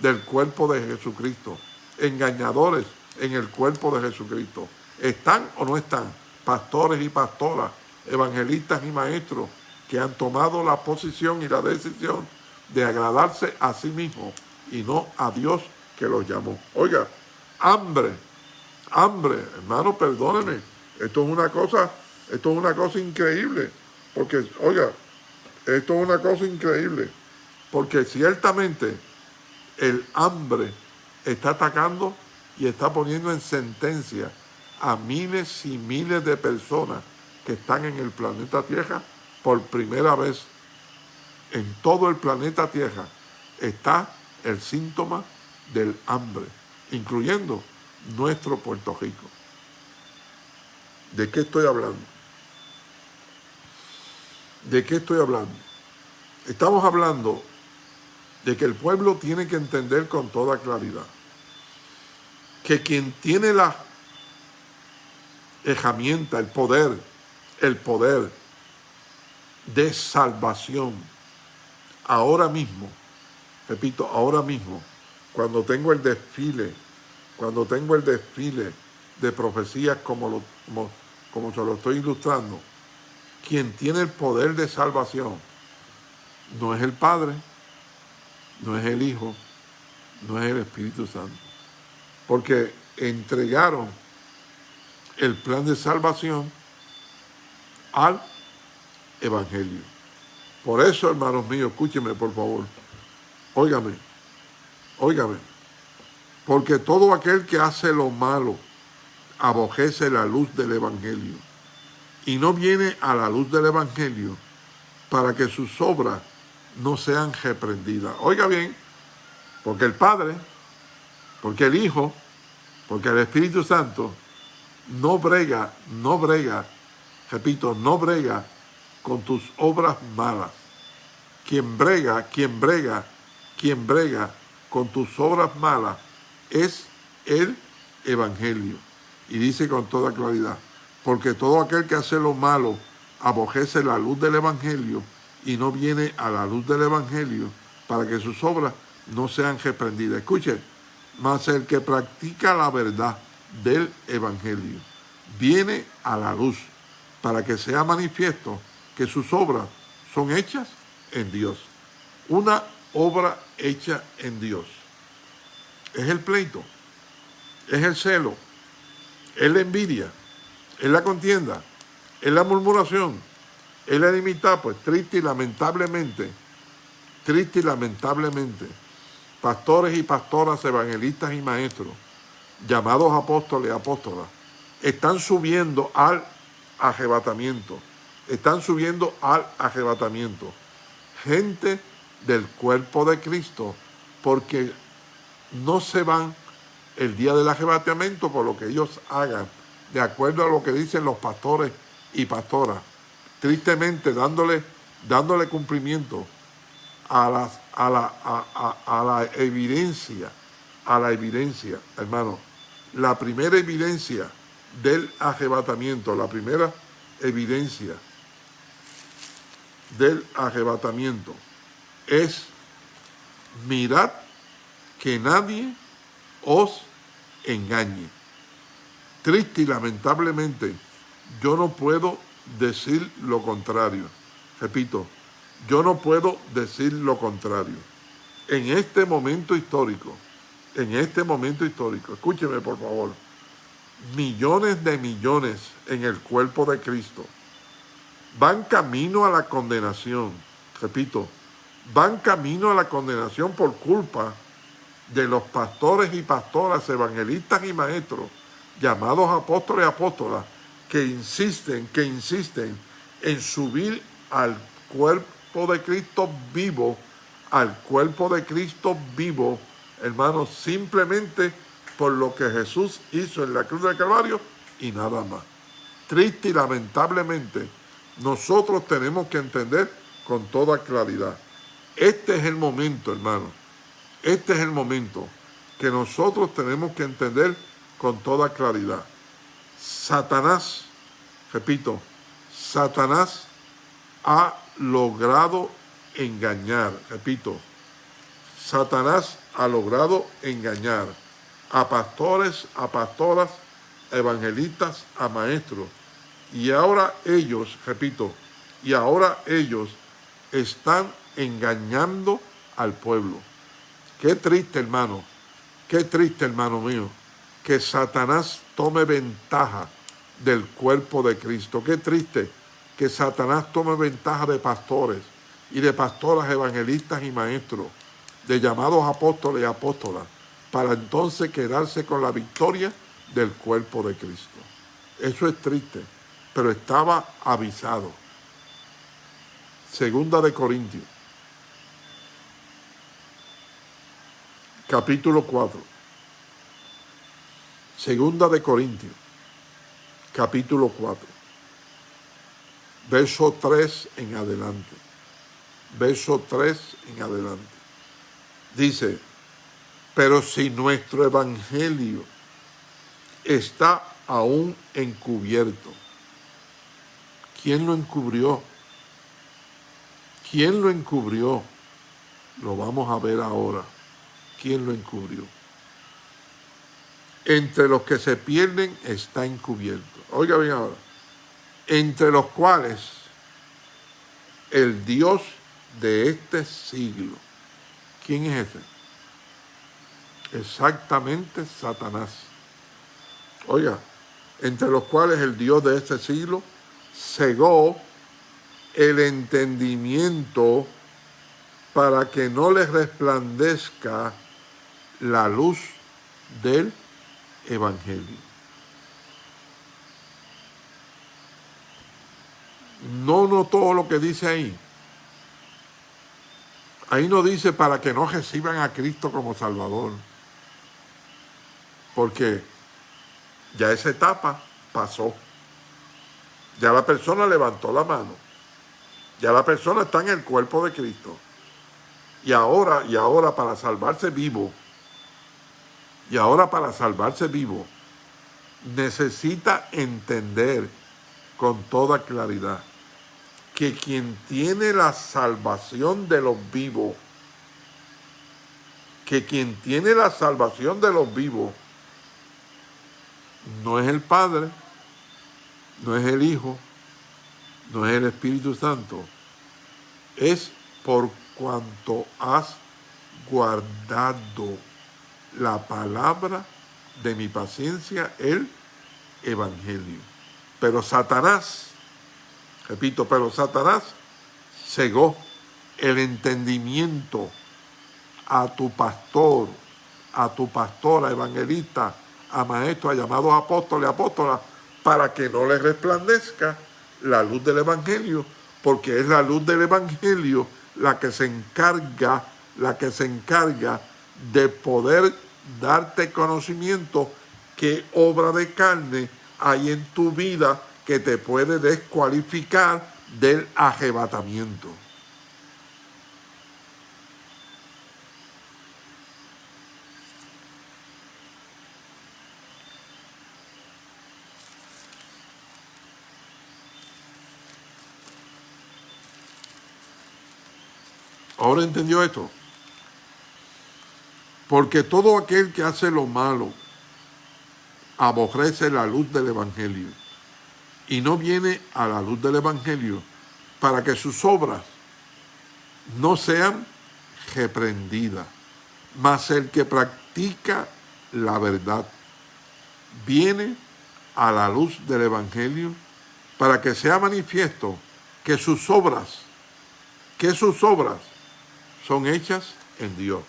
del cuerpo de Jesucristo. Engañadores en el cuerpo de Jesucristo. ¿Están o no están? Pastores y pastoras, evangelistas y maestros que han tomado la posición y la decisión de agradarse a sí mismos y no a Dios que los llamó. Oiga, hambre, hambre, hermano, perdóneme. Esto es una cosa, esto es una cosa increíble. Porque, oiga, esto es una cosa increíble. Porque ciertamente el hambre está atacando y está poniendo en sentencia a miles y miles de personas que están en el planeta Tierra por primera vez. En todo el planeta Tierra está el síntoma del hambre, incluyendo nuestro Puerto Rico. ¿De qué estoy hablando? ¿De qué estoy hablando? Estamos hablando de que el pueblo tiene que entender con toda claridad que quien tiene la herramienta, el poder, el poder de salvación, ahora mismo, repito, ahora mismo, cuando tengo el desfile, cuando tengo el desfile de profecías como, lo, como, como se lo estoy ilustrando, quien tiene el poder de salvación no es el Padre, no es el Hijo, no es el Espíritu Santo. Porque entregaron el plan de salvación al Evangelio. Por eso, hermanos míos, escúchenme por favor. Óigame, óigame. Porque todo aquel que hace lo malo abojece la luz del Evangelio y no viene a la luz del Evangelio para que sus obras no sean reprendidas. Oiga bien, porque el Padre, porque el Hijo, porque el Espíritu Santo no brega, no brega, repito, no brega con tus obras malas. Quien brega, quien brega, quien brega con tus obras malas es el Evangelio. Y dice con toda claridad, porque todo aquel que hace lo malo abojece la luz del Evangelio y no viene a la luz del Evangelio para que sus obras no sean reprendidas. Escuchen, mas el que practica la verdad del Evangelio viene a la luz para que sea manifiesto que sus obras son hechas en Dios. Una obra hecha en Dios. Es el pleito, es el celo, es la envidia, es la contienda, es la murmuración, es la enemistad, pues triste y lamentablemente, triste y lamentablemente, pastores y pastoras, evangelistas y maestros, llamados apóstoles y apóstolas, están subiendo al arrebatamiento, están subiendo al arrebatamiento. Gente del cuerpo de Cristo, porque no se van el día del arrebatamiento por lo que ellos hagan, de acuerdo a lo que dicen los pastores y pastoras. Tristemente dándole dándole cumplimiento a, a, la, a, la evidencia, a la evidencia, hermano, la primera evidencia del arrebatamiento, la primera evidencia del arrebatamiento es mirad que nadie os engañe. Triste y lamentablemente, yo no puedo decir lo contrario. Repito, yo no puedo decir lo contrario. En este momento histórico, en este momento histórico, escúcheme por favor, millones de millones en el cuerpo de Cristo van camino a la condenación. Repito, van camino a la condenación por culpa de los pastores y pastoras, evangelistas y maestros, llamados apóstoles y apóstolas, que insisten, que insisten en subir al cuerpo de Cristo vivo, al cuerpo de Cristo vivo, hermanos, simplemente por lo que Jesús hizo en la cruz del Calvario y nada más. Triste y lamentablemente, nosotros tenemos que entender con toda claridad. Este es el momento, hermano. Este es el momento que nosotros tenemos que entender con toda claridad. Satanás, repito, Satanás ha logrado engañar, repito, Satanás ha logrado engañar a pastores, a pastoras, a evangelistas, a maestros. Y ahora ellos, repito, y ahora ellos están engañando al pueblo. Qué triste, hermano, qué triste, hermano mío, que Satanás tome ventaja del cuerpo de Cristo. Qué triste que Satanás tome ventaja de pastores y de pastoras evangelistas y maestros, de llamados apóstoles y apóstolas, para entonces quedarse con la victoria del cuerpo de Cristo. Eso es triste, pero estaba avisado. Segunda de Corintios, capítulo 4. Segunda de Corintios, capítulo 4 verso 3 en adelante. Verso 3 en adelante. Dice, pero si nuestro evangelio está aún encubierto, ¿quién lo encubrió? ¿Quién lo encubrió? Lo vamos a ver ahora. ¿Quién lo encubrió? Entre los que se pierden está encubierto. Oiga bien ahora entre los cuales el Dios de este siglo, ¿quién es ese? Exactamente Satanás. Oiga, entre los cuales el Dios de este siglo cegó el entendimiento para que no les resplandezca la luz del Evangelio. no notó lo que dice ahí. Ahí no dice para que no reciban a Cristo como Salvador. Porque ya esa etapa pasó. Ya la persona levantó la mano. Ya la persona está en el cuerpo de Cristo. Y ahora, y ahora para salvarse vivo, y ahora para salvarse vivo, necesita entender con toda claridad que quien tiene la salvación de los vivos, que quien tiene la salvación de los vivos, no es el Padre, no es el Hijo, no es el Espíritu Santo, es por cuanto has guardado la palabra de mi paciencia, el Evangelio. Pero Satanás Repito, pero Satanás cegó el entendimiento a tu pastor, a tu pastora, evangelista, a maestros, a llamados apóstoles, apóstolas, para que no les resplandezca la luz del Evangelio, porque es la luz del Evangelio la que se encarga, la que se encarga de poder darte conocimiento que obra de carne hay en tu vida que te puede descualificar del arrebatamiento. Ahora entendió esto. Porque todo aquel que hace lo malo aborrece la luz del Evangelio y no viene a la luz del Evangelio para que sus obras no sean reprendidas, mas el que practica la verdad viene a la luz del Evangelio para que sea manifiesto que sus obras, que sus obras son hechas en Dios.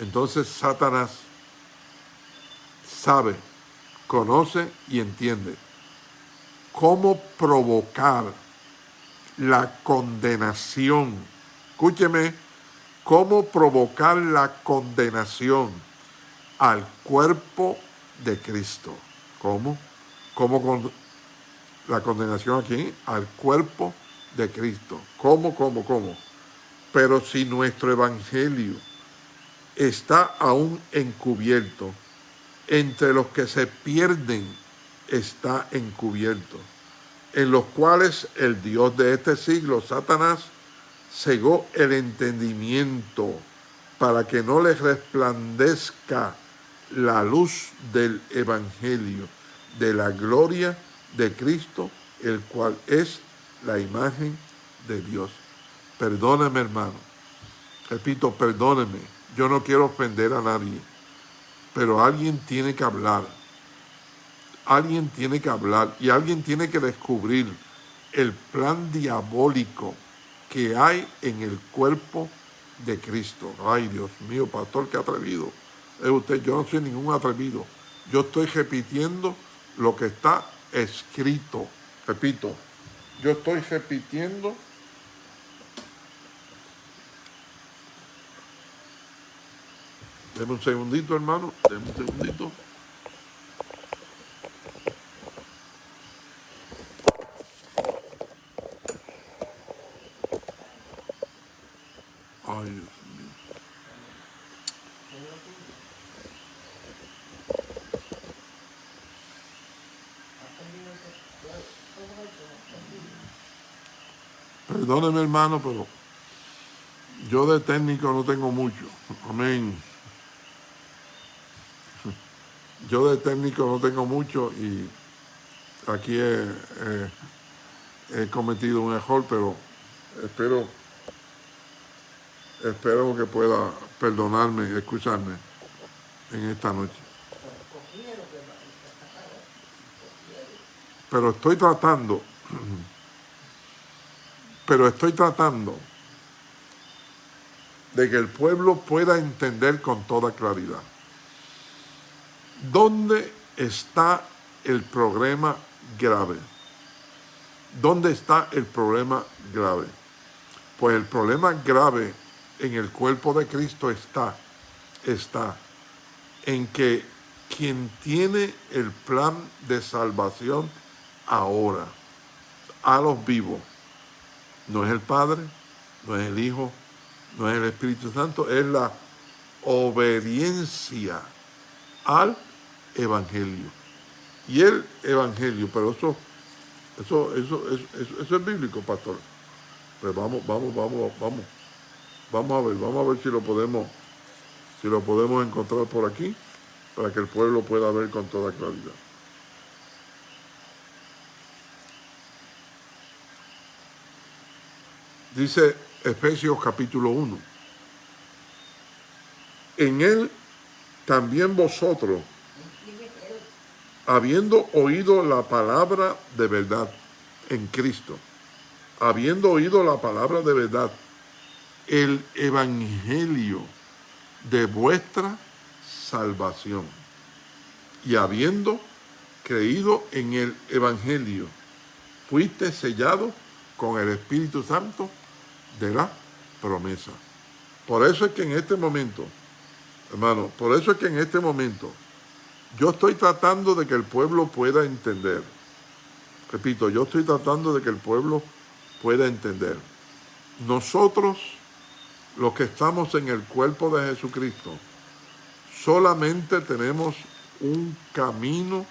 Entonces Satanás sabe, conoce y entiende cómo provocar la condenación. Escúcheme, cómo provocar la condenación al cuerpo de Cristo. ¿Cómo? ¿Cómo con la condenación aquí? Al cuerpo de Cristo. ¿Cómo, cómo, cómo? Pero si nuestro evangelio está aún encubierto, entre los que se pierden está encubierto, en los cuales el Dios de este siglo, Satanás, cegó el entendimiento para que no les resplandezca la luz del Evangelio, de la gloria de Cristo, el cual es la imagen de Dios. Perdóneme, hermano. Repito, perdóneme. Yo no quiero ofender a nadie. Pero alguien tiene que hablar. Alguien tiene que hablar y alguien tiene que descubrir el plan diabólico que hay en el cuerpo de Cristo. Ay, Dios mío, pastor, qué atrevido. Es usted, yo no soy ningún atrevido. Yo estoy repitiendo lo que está escrito. Repito, yo estoy repitiendo Deme un segundito, hermano. Deme un segundito. Ay, Dios mío. Perdóneme, hermano, pero yo de técnico no tengo mucho. Amén. Yo de técnico no tengo mucho y aquí he, cometido un error, pero espero, espero que pueda perdonarme y escucharme en esta noche. Pero estoy tratando, pero estoy tratando de que el pueblo pueda entender con toda claridad. ¿Dónde está el problema grave? ¿Dónde está el problema grave? Pues el problema grave en el cuerpo de Cristo está, está en que quien tiene el plan de salvación ahora a los vivos no es el Padre, no es el Hijo, no es el Espíritu Santo, es la obediencia al evangelio. Y el evangelio, pero eso, eso, eso, eso, es bíblico, pastor. Pues vamos, vamos, vamos, vamos. Vamos a ver, vamos a ver si lo podemos, si lo podemos encontrar por aquí, para que el pueblo pueda ver con toda claridad. Dice Efesios capítulo 1. En él también vosotros, habiendo oído la palabra de verdad en Cristo, habiendo oído la palabra de verdad, el evangelio de vuestra salvación, y habiendo creído en el evangelio, fuiste sellado con el Espíritu Santo de la promesa. Por eso es que en este momento, hermano, por eso es que en este momento yo estoy tratando de que el pueblo pueda entender. Repito, yo estoy tratando de que el pueblo pueda entender. Nosotros, los que estamos en el cuerpo de Jesucristo, solamente tenemos un camino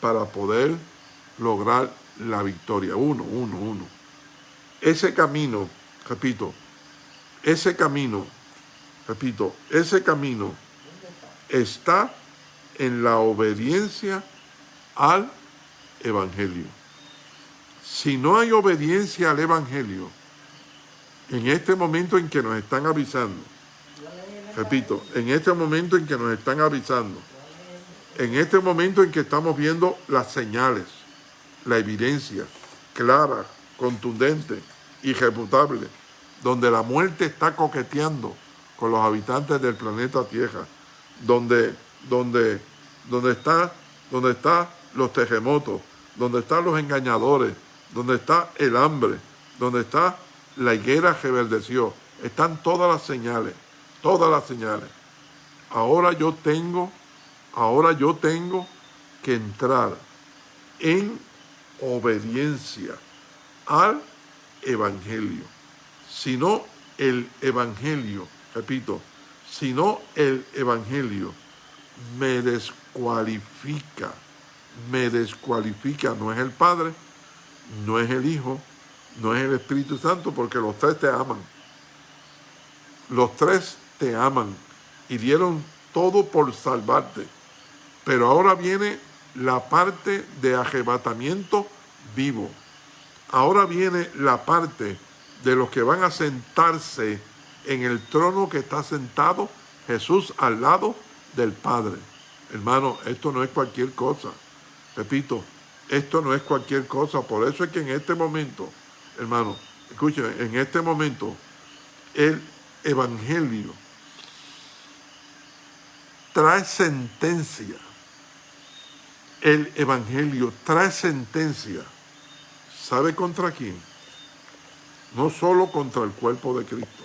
para poder lograr la victoria. Uno, uno, uno. Ese camino, repito, ese camino, repito, ese camino está en la obediencia al Evangelio. Si no hay obediencia al Evangelio, en este momento en que nos están avisando, repito, en este momento en que nos están avisando, en este momento en que estamos viendo las señales, la evidencia clara, contundente, irrefutable, donde la muerte está coqueteando con los habitantes del planeta Tierra, donde, donde, donde está, donde están los terremotos, donde están los engañadores, donde está el hambre, donde está la higuera reverdeció, están todas las señales, todas las señales. Ahora yo tengo, ahora yo tengo que entrar en obediencia al Evangelio. Si no el Evangelio, repito, si no el Evangelio me descualifica, me descualifica, no es el Padre, no es el Hijo, no es el Espíritu Santo, porque los tres te aman. Los tres te aman y dieron todo por salvarte. Pero ahora viene la parte de arrebatamiento vivo. Ahora viene la parte de los que van a sentarse en el trono que está sentado Jesús al lado del Padre. Hermano, esto no es cualquier cosa. Repito, esto no es cualquier cosa. Por eso es que en este momento, hermano, escuchen, en este momento, el Evangelio trae sentencia. El Evangelio trae sentencia. ¿Sabe contra quién? No solo contra el cuerpo de Cristo.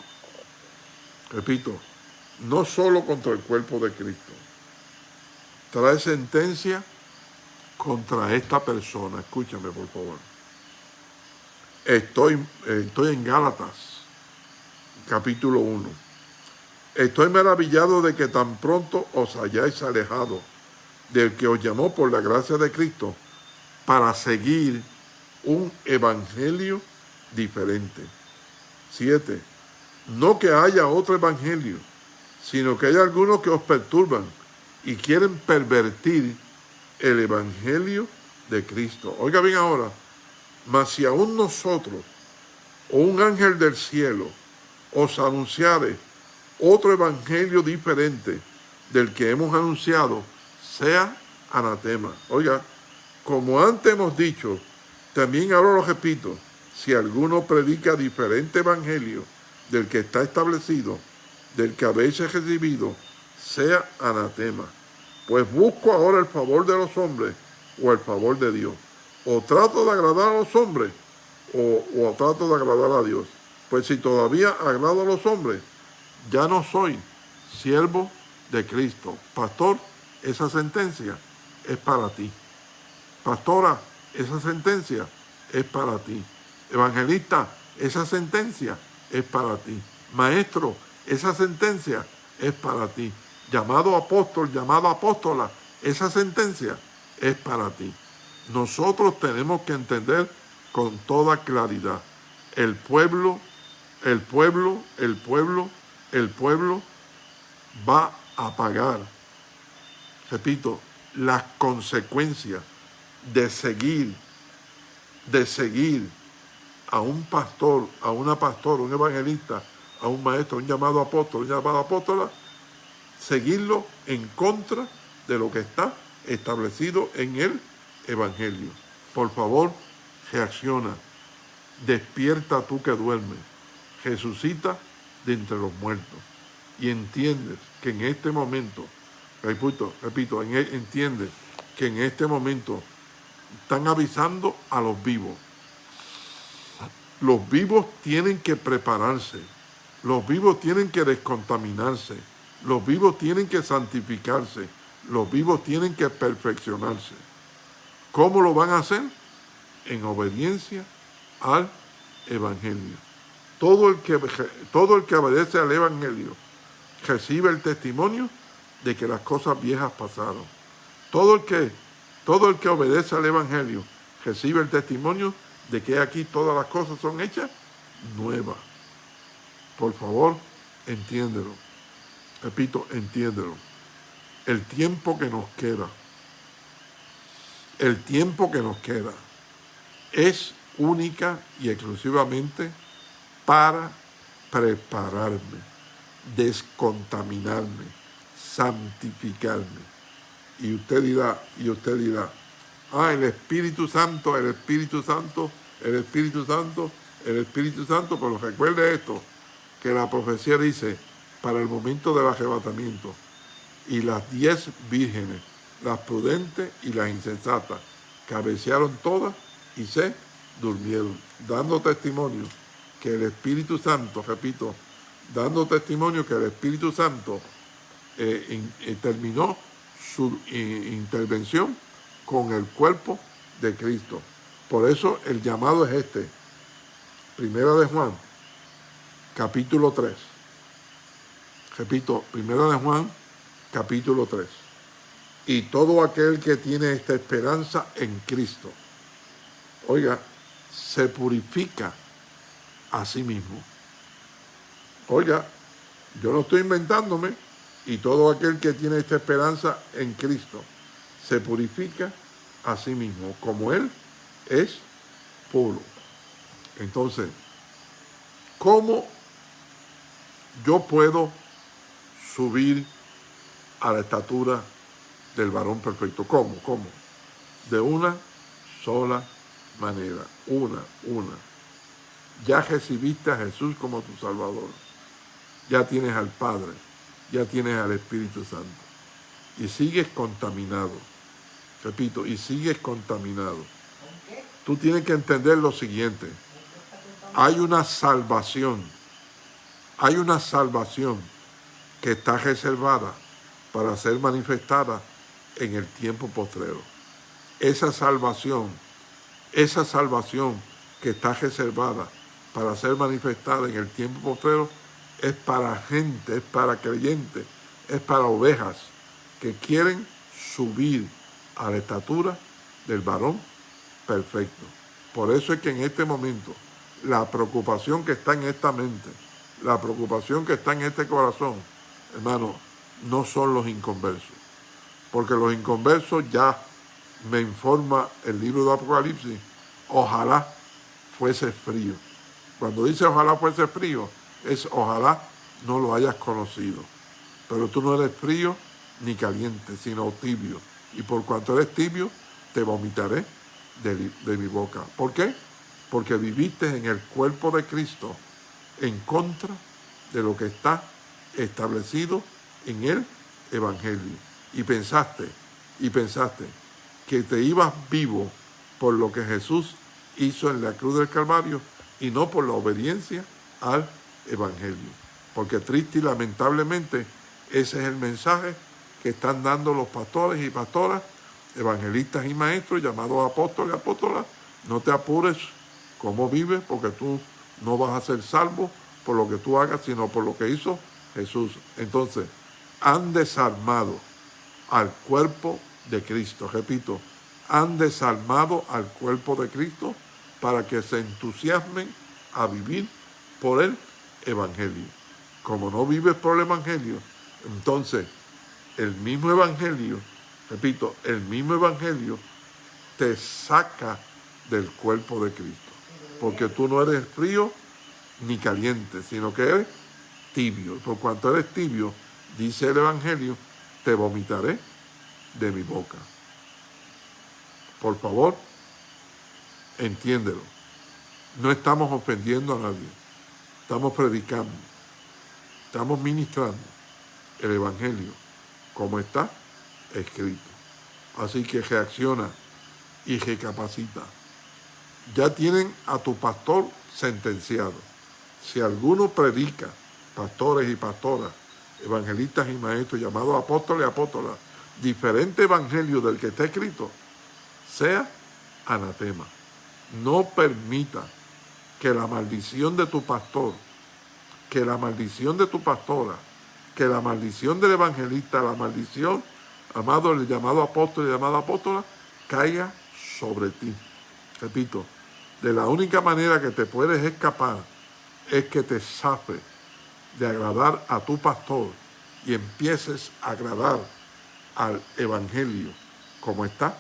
Repito, no solo contra el cuerpo de Cristo. Trae sentencia contra esta persona. Escúchame, por favor. Estoy, estoy en Gálatas, capítulo 1. Estoy maravillado de que tan pronto os hayáis alejado del que os llamó por la gracia de Cristo para seguir un evangelio diferente. Siete, no que haya otro evangelio, sino que hay algunos que os perturban y quieren pervertir el Evangelio de Cristo. Oiga bien ahora, mas si aún nosotros o un ángel del cielo os anunciare otro Evangelio diferente del que hemos anunciado, sea anatema. Oiga, como antes hemos dicho, también ahora lo repito, si alguno predica diferente Evangelio del que está establecido, del que habéis recibido, sea anatema pues busco ahora el favor de los hombres o el favor de Dios. O trato de agradar a los hombres o, trato de agradar a Dios. Pues si todavía agrado a los hombres, ya no soy siervo de Cristo. Pastor, esa sentencia es para ti. Pastora, esa sentencia es para ti. Evangelista, esa sentencia es para ti. Maestro, esa sentencia es para ti llamado apóstol, llamado apóstola, esa sentencia es para ti. Nosotros tenemos que entender con toda claridad, el pueblo, el pueblo, el pueblo, el pueblo va a pagar, repito, las consecuencias de seguir, de seguir a un pastor, a una pastora, un evangelista, a un maestro, un llamado apóstol, un llamado apóstola, seguirlo en contra de lo que está establecido en el Evangelio. Por favor, reacciona. Despierta tú que duermes. Resucita de entre los muertos. Y entiendes que en este momento, repito, repito, e, entiendes que en este momento están avisando a los vivos. Los vivos tienen que prepararse. Los vivos tienen que descontaminarse los vivos tienen que santificarse, los vivos tienen que perfeccionarse. ¿Cómo lo van a hacer? En obediencia al evangelio. Todo el que, todo el que obedece al evangelio recibe el testimonio de que las cosas viejas pasaron. Todo el que, todo el que obedece al evangelio recibe el testimonio de que aquí todas las cosas son hechas nuevas. Por favor, entiéndelo. Repito, entiéndelo. El tiempo que nos queda, el tiempo que nos queda es única y exclusivamente para prepararme, descontaminarme, santificarme. Y usted dirá, y usted dirá, ah, el Espíritu Santo, el Espíritu Santo, el Espíritu Santo, el Espíritu Santo, pero recuerde esto, que la profecía dice, para el momento del arrebatamiento, y las diez vírgenes, las prudentes y las insensatas, cabecearon todas y se durmieron, dando testimonio que el Espíritu Santo, repito, dando testimonio que el Espíritu Santo eh, eh, terminó su eh, intervención con el cuerpo de Cristo. Por eso el llamado es este. Primera de Juan, capítulo 3. Repito, Primera de Juan, capítulo 3. Y todo aquel que tiene esta esperanza en Cristo, oiga, se purifica a sí mismo. Oiga, yo no estoy inventándome, y todo aquel que tiene esta esperanza en Cristo se purifica a sí mismo, como Él es puro. Entonces, ¿cómo yo puedo subir a la estatura del varón perfecto? ¿Cómo? ¿Cómo? De una sola manera, una, una. Ya recibiste a Jesús como tu Salvador. Ya tienes al Padre, ya tienes al Espíritu Santo. Y sigues contaminado. Repito, y sigues contaminado. Tú tienes que entender lo siguiente. Hay una salvación. Hay una salvación que está reservada para ser manifestada en el tiempo postrero. Esa salvación, esa salvación que está reservada para ser manifestada en el tiempo postrero es para gente, es para creyentes, es para ovejas que quieren subir a la estatura del varón perfecto. Por eso es que en este momento la preocupación que está en esta mente, la preocupación que está en este corazón, hermano, no son los inconversos. Porque los inconversos ya me informa el libro de Apocalipsis, ojalá fuese frío. Cuando dice ojalá fuese frío, es ojalá no lo hayas conocido. Pero tú no eres frío ni caliente, sino tibio. Y por cuanto eres tibio, te vomitaré de, de mi boca. ¿Por qué? Porque viviste en el cuerpo de Cristo en contra de lo que está establecido en el Evangelio. Y pensaste, y pensaste que te ibas vivo por lo que Jesús hizo en la cruz del Calvario y no por la obediencia al Evangelio. Porque triste y lamentablemente ese es el mensaje que están dando los pastores y pastoras, evangelistas y maestros, llamados apóstoles y apóstolas. No te apures cómo vives, porque tú no vas a ser salvo por lo que tú hagas, sino por lo que hizo Jesús. Entonces, han desarmado al cuerpo de Cristo. Repito, han desarmado al cuerpo de Cristo para que se entusiasmen a vivir por el Evangelio. Como no vives por el Evangelio, entonces el mismo Evangelio, repito, el mismo Evangelio te saca del cuerpo de Cristo. Porque tú no eres frío ni caliente, sino que eres tibio. Por cuanto eres tibio, dice el Evangelio, te vomitaré de mi boca. Por favor, entiéndelo. No estamos ofendiendo a nadie. Estamos predicando. Estamos ministrando el Evangelio como está escrito. Así que reacciona y recapacita. Ya tienen a tu pastor sentenciado. Si alguno predica, pastores y pastoras, evangelistas y maestros, llamados apóstoles y apóstolas, diferente evangelio del que está escrito, sea anatema. No permita que la maldición de tu pastor, que la maldición de tu pastora, que la maldición del evangelista, la maldición, amado, el llamado apóstol y llamada apóstola, caiga sobre ti. Repito, de la única manera que te puedes escapar es que te sape de agradar a tu pastor y empieces a agradar al evangelio como está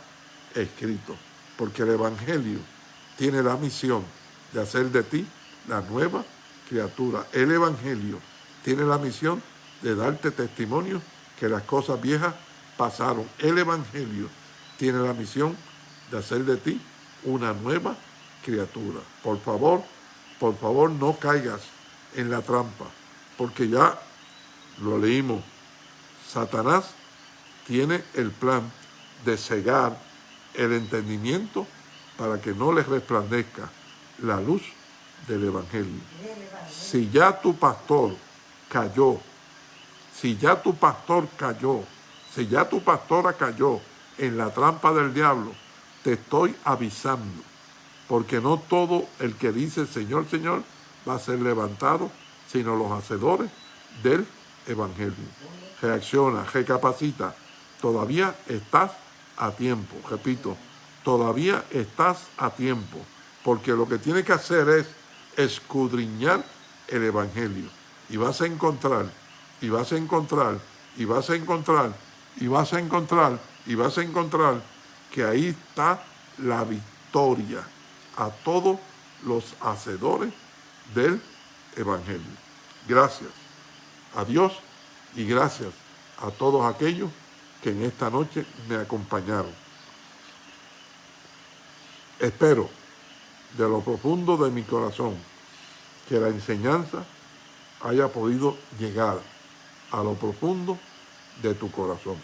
escrito. Porque el evangelio tiene la misión de hacer de ti la nueva criatura. El evangelio tiene la misión de darte testimonio que las cosas viejas pasaron. El evangelio tiene la misión de hacer de ti una nueva criatura. Por favor, por favor no caigas en la trampa, porque ya lo leímos. Satanás tiene el plan de cegar el entendimiento para que no les resplandezca la luz del Evangelio. Si ya tu pastor cayó, si ya tu pastor cayó, si ya tu pastora cayó en la trampa del diablo, te estoy avisando, porque no todo el que dice Señor, Señor, va a ser levantado, sino los hacedores del Evangelio. Reacciona, recapacita, todavía estás a tiempo, repito, todavía estás a tiempo, porque lo que tienes que hacer es escudriñar el Evangelio y vas a encontrar, y vas a encontrar, y vas a encontrar, y vas a encontrar, y vas a encontrar que ahí está la victoria a todos los hacedores del Evangelio. Gracias a Dios y gracias a todos aquellos que en esta noche me acompañaron. Espero de lo profundo de mi corazón que la enseñanza haya podido llegar a lo profundo de tu corazón.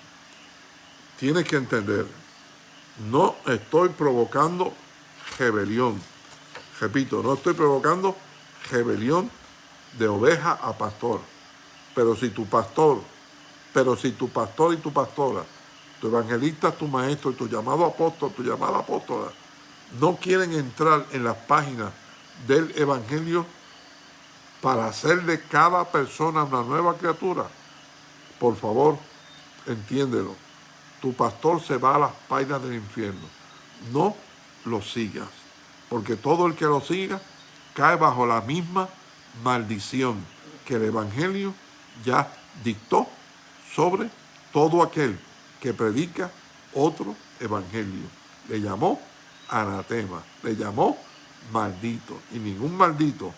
Tienes que entender, no estoy provocando rebelión. Repito, no estoy provocando rebelión de oveja a pastor. Pero si tu pastor pero si tu pastor y tu pastora, tu evangelista, tu maestro tu llamado apóstol, tu llamada apóstola, no quieren entrar en las páginas del evangelio para hacer de cada persona una nueva criatura, por favor, entiéndelo. Tu pastor se va a las páginas del infierno. No lo sigas, porque todo el que lo siga cae bajo la misma maldición que el evangelio ya dictó sobre todo aquel que predica otro evangelio. Le llamó anatema, le llamó maldito. Y ningún maldito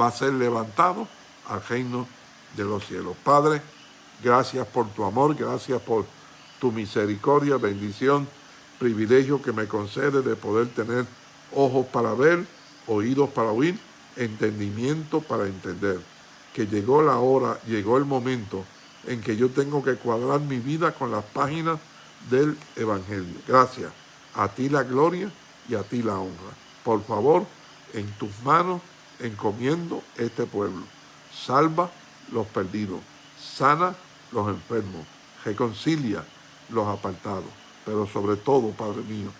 va a ser levantado al reino de los cielos. Padre, gracias por tu amor, gracias por tu misericordia, bendición, privilegio que me concede de poder tener ojos para ver, oídos para oír, entendimiento para entender. Que llegó la hora, llegó el momento en que yo tengo que cuadrar mi vida con las páginas del Evangelio. Gracias. A ti la gloria y a ti la honra. Por favor, en tus manos encomiendo este pueblo. Salva los perdidos. Sana los enfermos. Reconcilia los apartados. Pero sobre todo, Padre mío,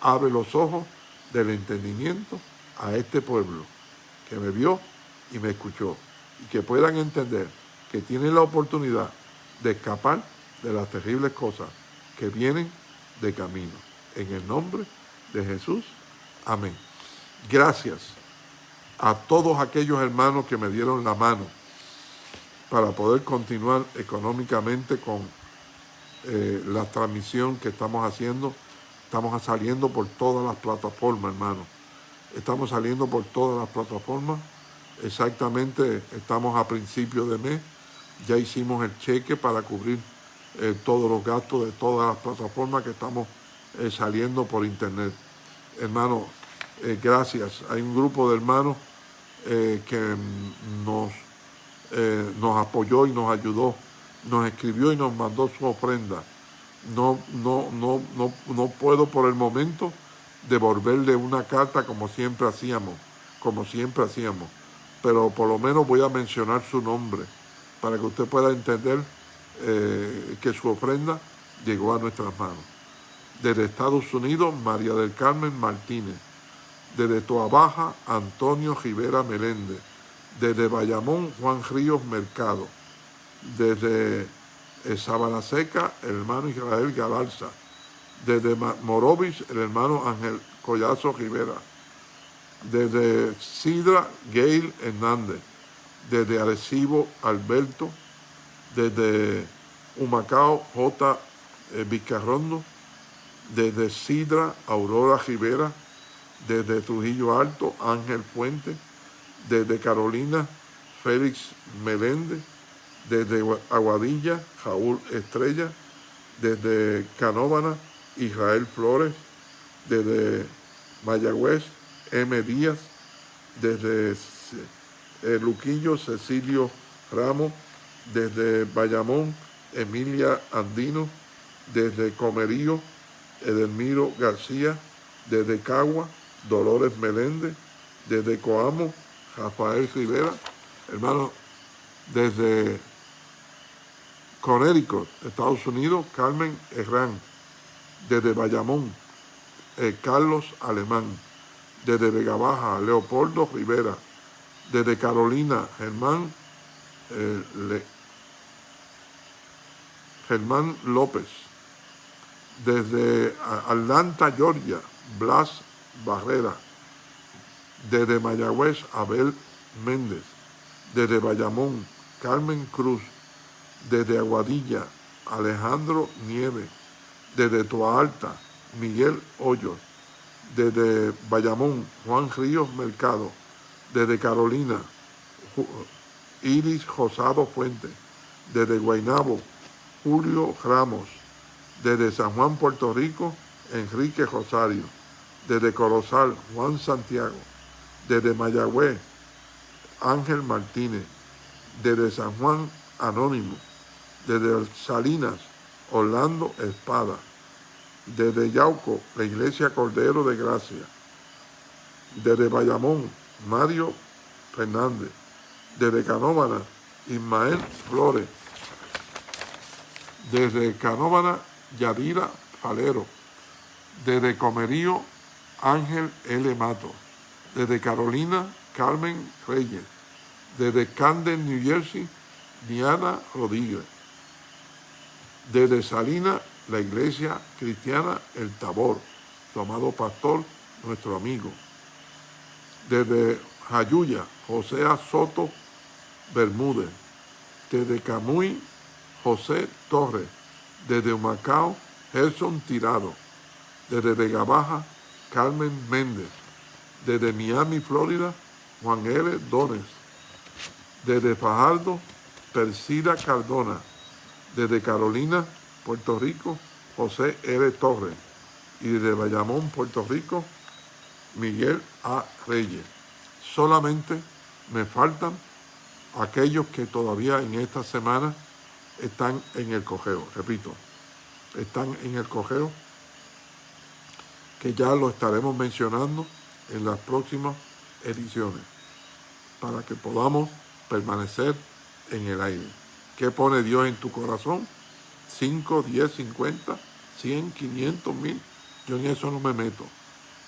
abre los ojos del entendimiento a este pueblo que me vio y me escuchó. Y que puedan entender que tienen la oportunidad de escapar de las terribles cosas que vienen de camino. En el nombre de Jesús. Amén. Gracias a todos aquellos hermanos que me dieron la mano para poder continuar económicamente con eh, la transmisión que estamos haciendo. Estamos saliendo por todas las plataformas, hermano. Estamos saliendo por todas las plataformas. Exactamente, estamos a principio de mes ya hicimos el cheque para cubrir eh, todos los gastos de todas las plataformas que estamos eh, saliendo por internet. Hermano, eh, gracias. Hay un grupo de hermanos que nos, nos apoyó y nos ayudó, nos escribió y nos mandó su ofrenda. No, no, no, no, no puedo por el momento devolverle una carta como siempre hacíamos, como siempre hacíamos, pero por lo menos voy a mencionar su nombre para que usted pueda entender eh, que su ofrenda llegó a nuestras manos. Desde Estados Unidos, María del Carmen Martínez. Desde Toabaja, Antonio Rivera Meléndez. Desde Bayamón, Juan Ríos Mercado. Desde eh, Sabana Seca, el hermano Israel Galarza. Desde Morovis, el hermano Ángel Collazo Rivera. Desde Sidra, Gail Hernández. Desde Arecibo, Alberto. Desde Humacao, J. Eh, Vizcarrondo. Desde Sidra, Aurora Rivera. Desde Trujillo Alto, Ángel Fuente. Desde Carolina, Félix Meléndez desde Aguadilla, Jaúl Estrella, desde Canóvana, Israel Flores, desde Mayagüez, M. Díaz, desde eh, Luquillo, Cecilio Ramos, desde Bayamón, Emilia Andino, desde Comerío, Edelmiro García, desde Cagua, Dolores Meléndez, desde Coamo, Rafael Rivera, hermano, desde Connecticut, Estados Unidos, Carmen Herrán. Desde Bayamón, eh, Carlos Alemán. Desde Vega Baja, Leopoldo Rivera. Desde Carolina, Germán, eh, Germán López. Desde Atlanta, Georgia, Blas Barrera. Desde Mayagüez, Abel Méndez. Desde Bayamón, Carmen Cruz. Desde Aguadilla, Alejandro Nieves, desde Toa Alta, Miguel Hoyos, desde Bayamón, Juan Ríos Mercado, desde Carolina, Iris Josado Fuente, desde Guaynabo, Julio Ramos, desde San Juan, Puerto Rico, Enrique Rosario, desde Corozal, Juan Santiago, desde Mayagüez, Ángel Martínez, desde San Juan, Anónimo, desde Salinas, Orlando Espada, desde Yauco, la Iglesia Cordero de Gracia, desde Bayamón, Mario Fernández, desde Canóvana, Ismael Flores, desde Canóvana, Yadira Falero, desde Comerío, Ángel L. Mato, desde Carolina, Carmen Reyes, desde Camden, New Jersey, Diana Rodríguez, desde Salina, la iglesia cristiana El Tabor, su amado pastor, nuestro amigo. Desde Jayuya, José Soto Bermúdez. Desde Camuy, José Torres. Desde Humacao, Gerson Tirado. Desde Vega Baja, Carmen Méndez. Desde Miami, Florida, Juan L. Dones. Desde Fajardo, Persida Cardona desde Carolina, Puerto Rico, José R. Torres. Y desde Bayamón, Puerto Rico, Miguel A. Reyes. Solamente me faltan aquellos que todavía en esta semana están en el cogeo. Repito, están en el cogeo, que ya lo estaremos mencionando en las próximas ediciones, para que podamos permanecer en el aire. ¿Qué pone Dios en tu corazón? 5, 10, 50, 100, 500, 1000. Yo en eso no me meto.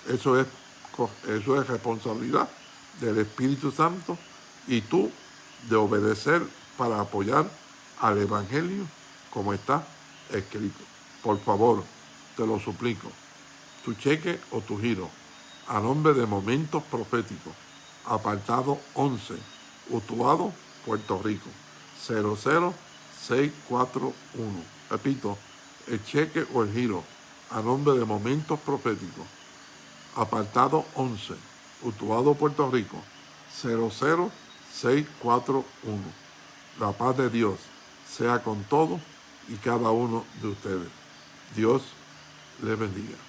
Eso es, eso es responsabilidad del Espíritu Santo y tú de obedecer para apoyar al Evangelio como está escrito. Por favor, te lo suplico. Tu cheque o tu giro a nombre de Momentos Proféticos, apartado 11, Utuado, Puerto Rico. 00641. Repito, el cheque o el giro a nombre de Momentos Proféticos. Apartado 11, Utuado, Puerto Rico, 00641. La paz de Dios sea con todos y cada uno de ustedes. Dios les bendiga.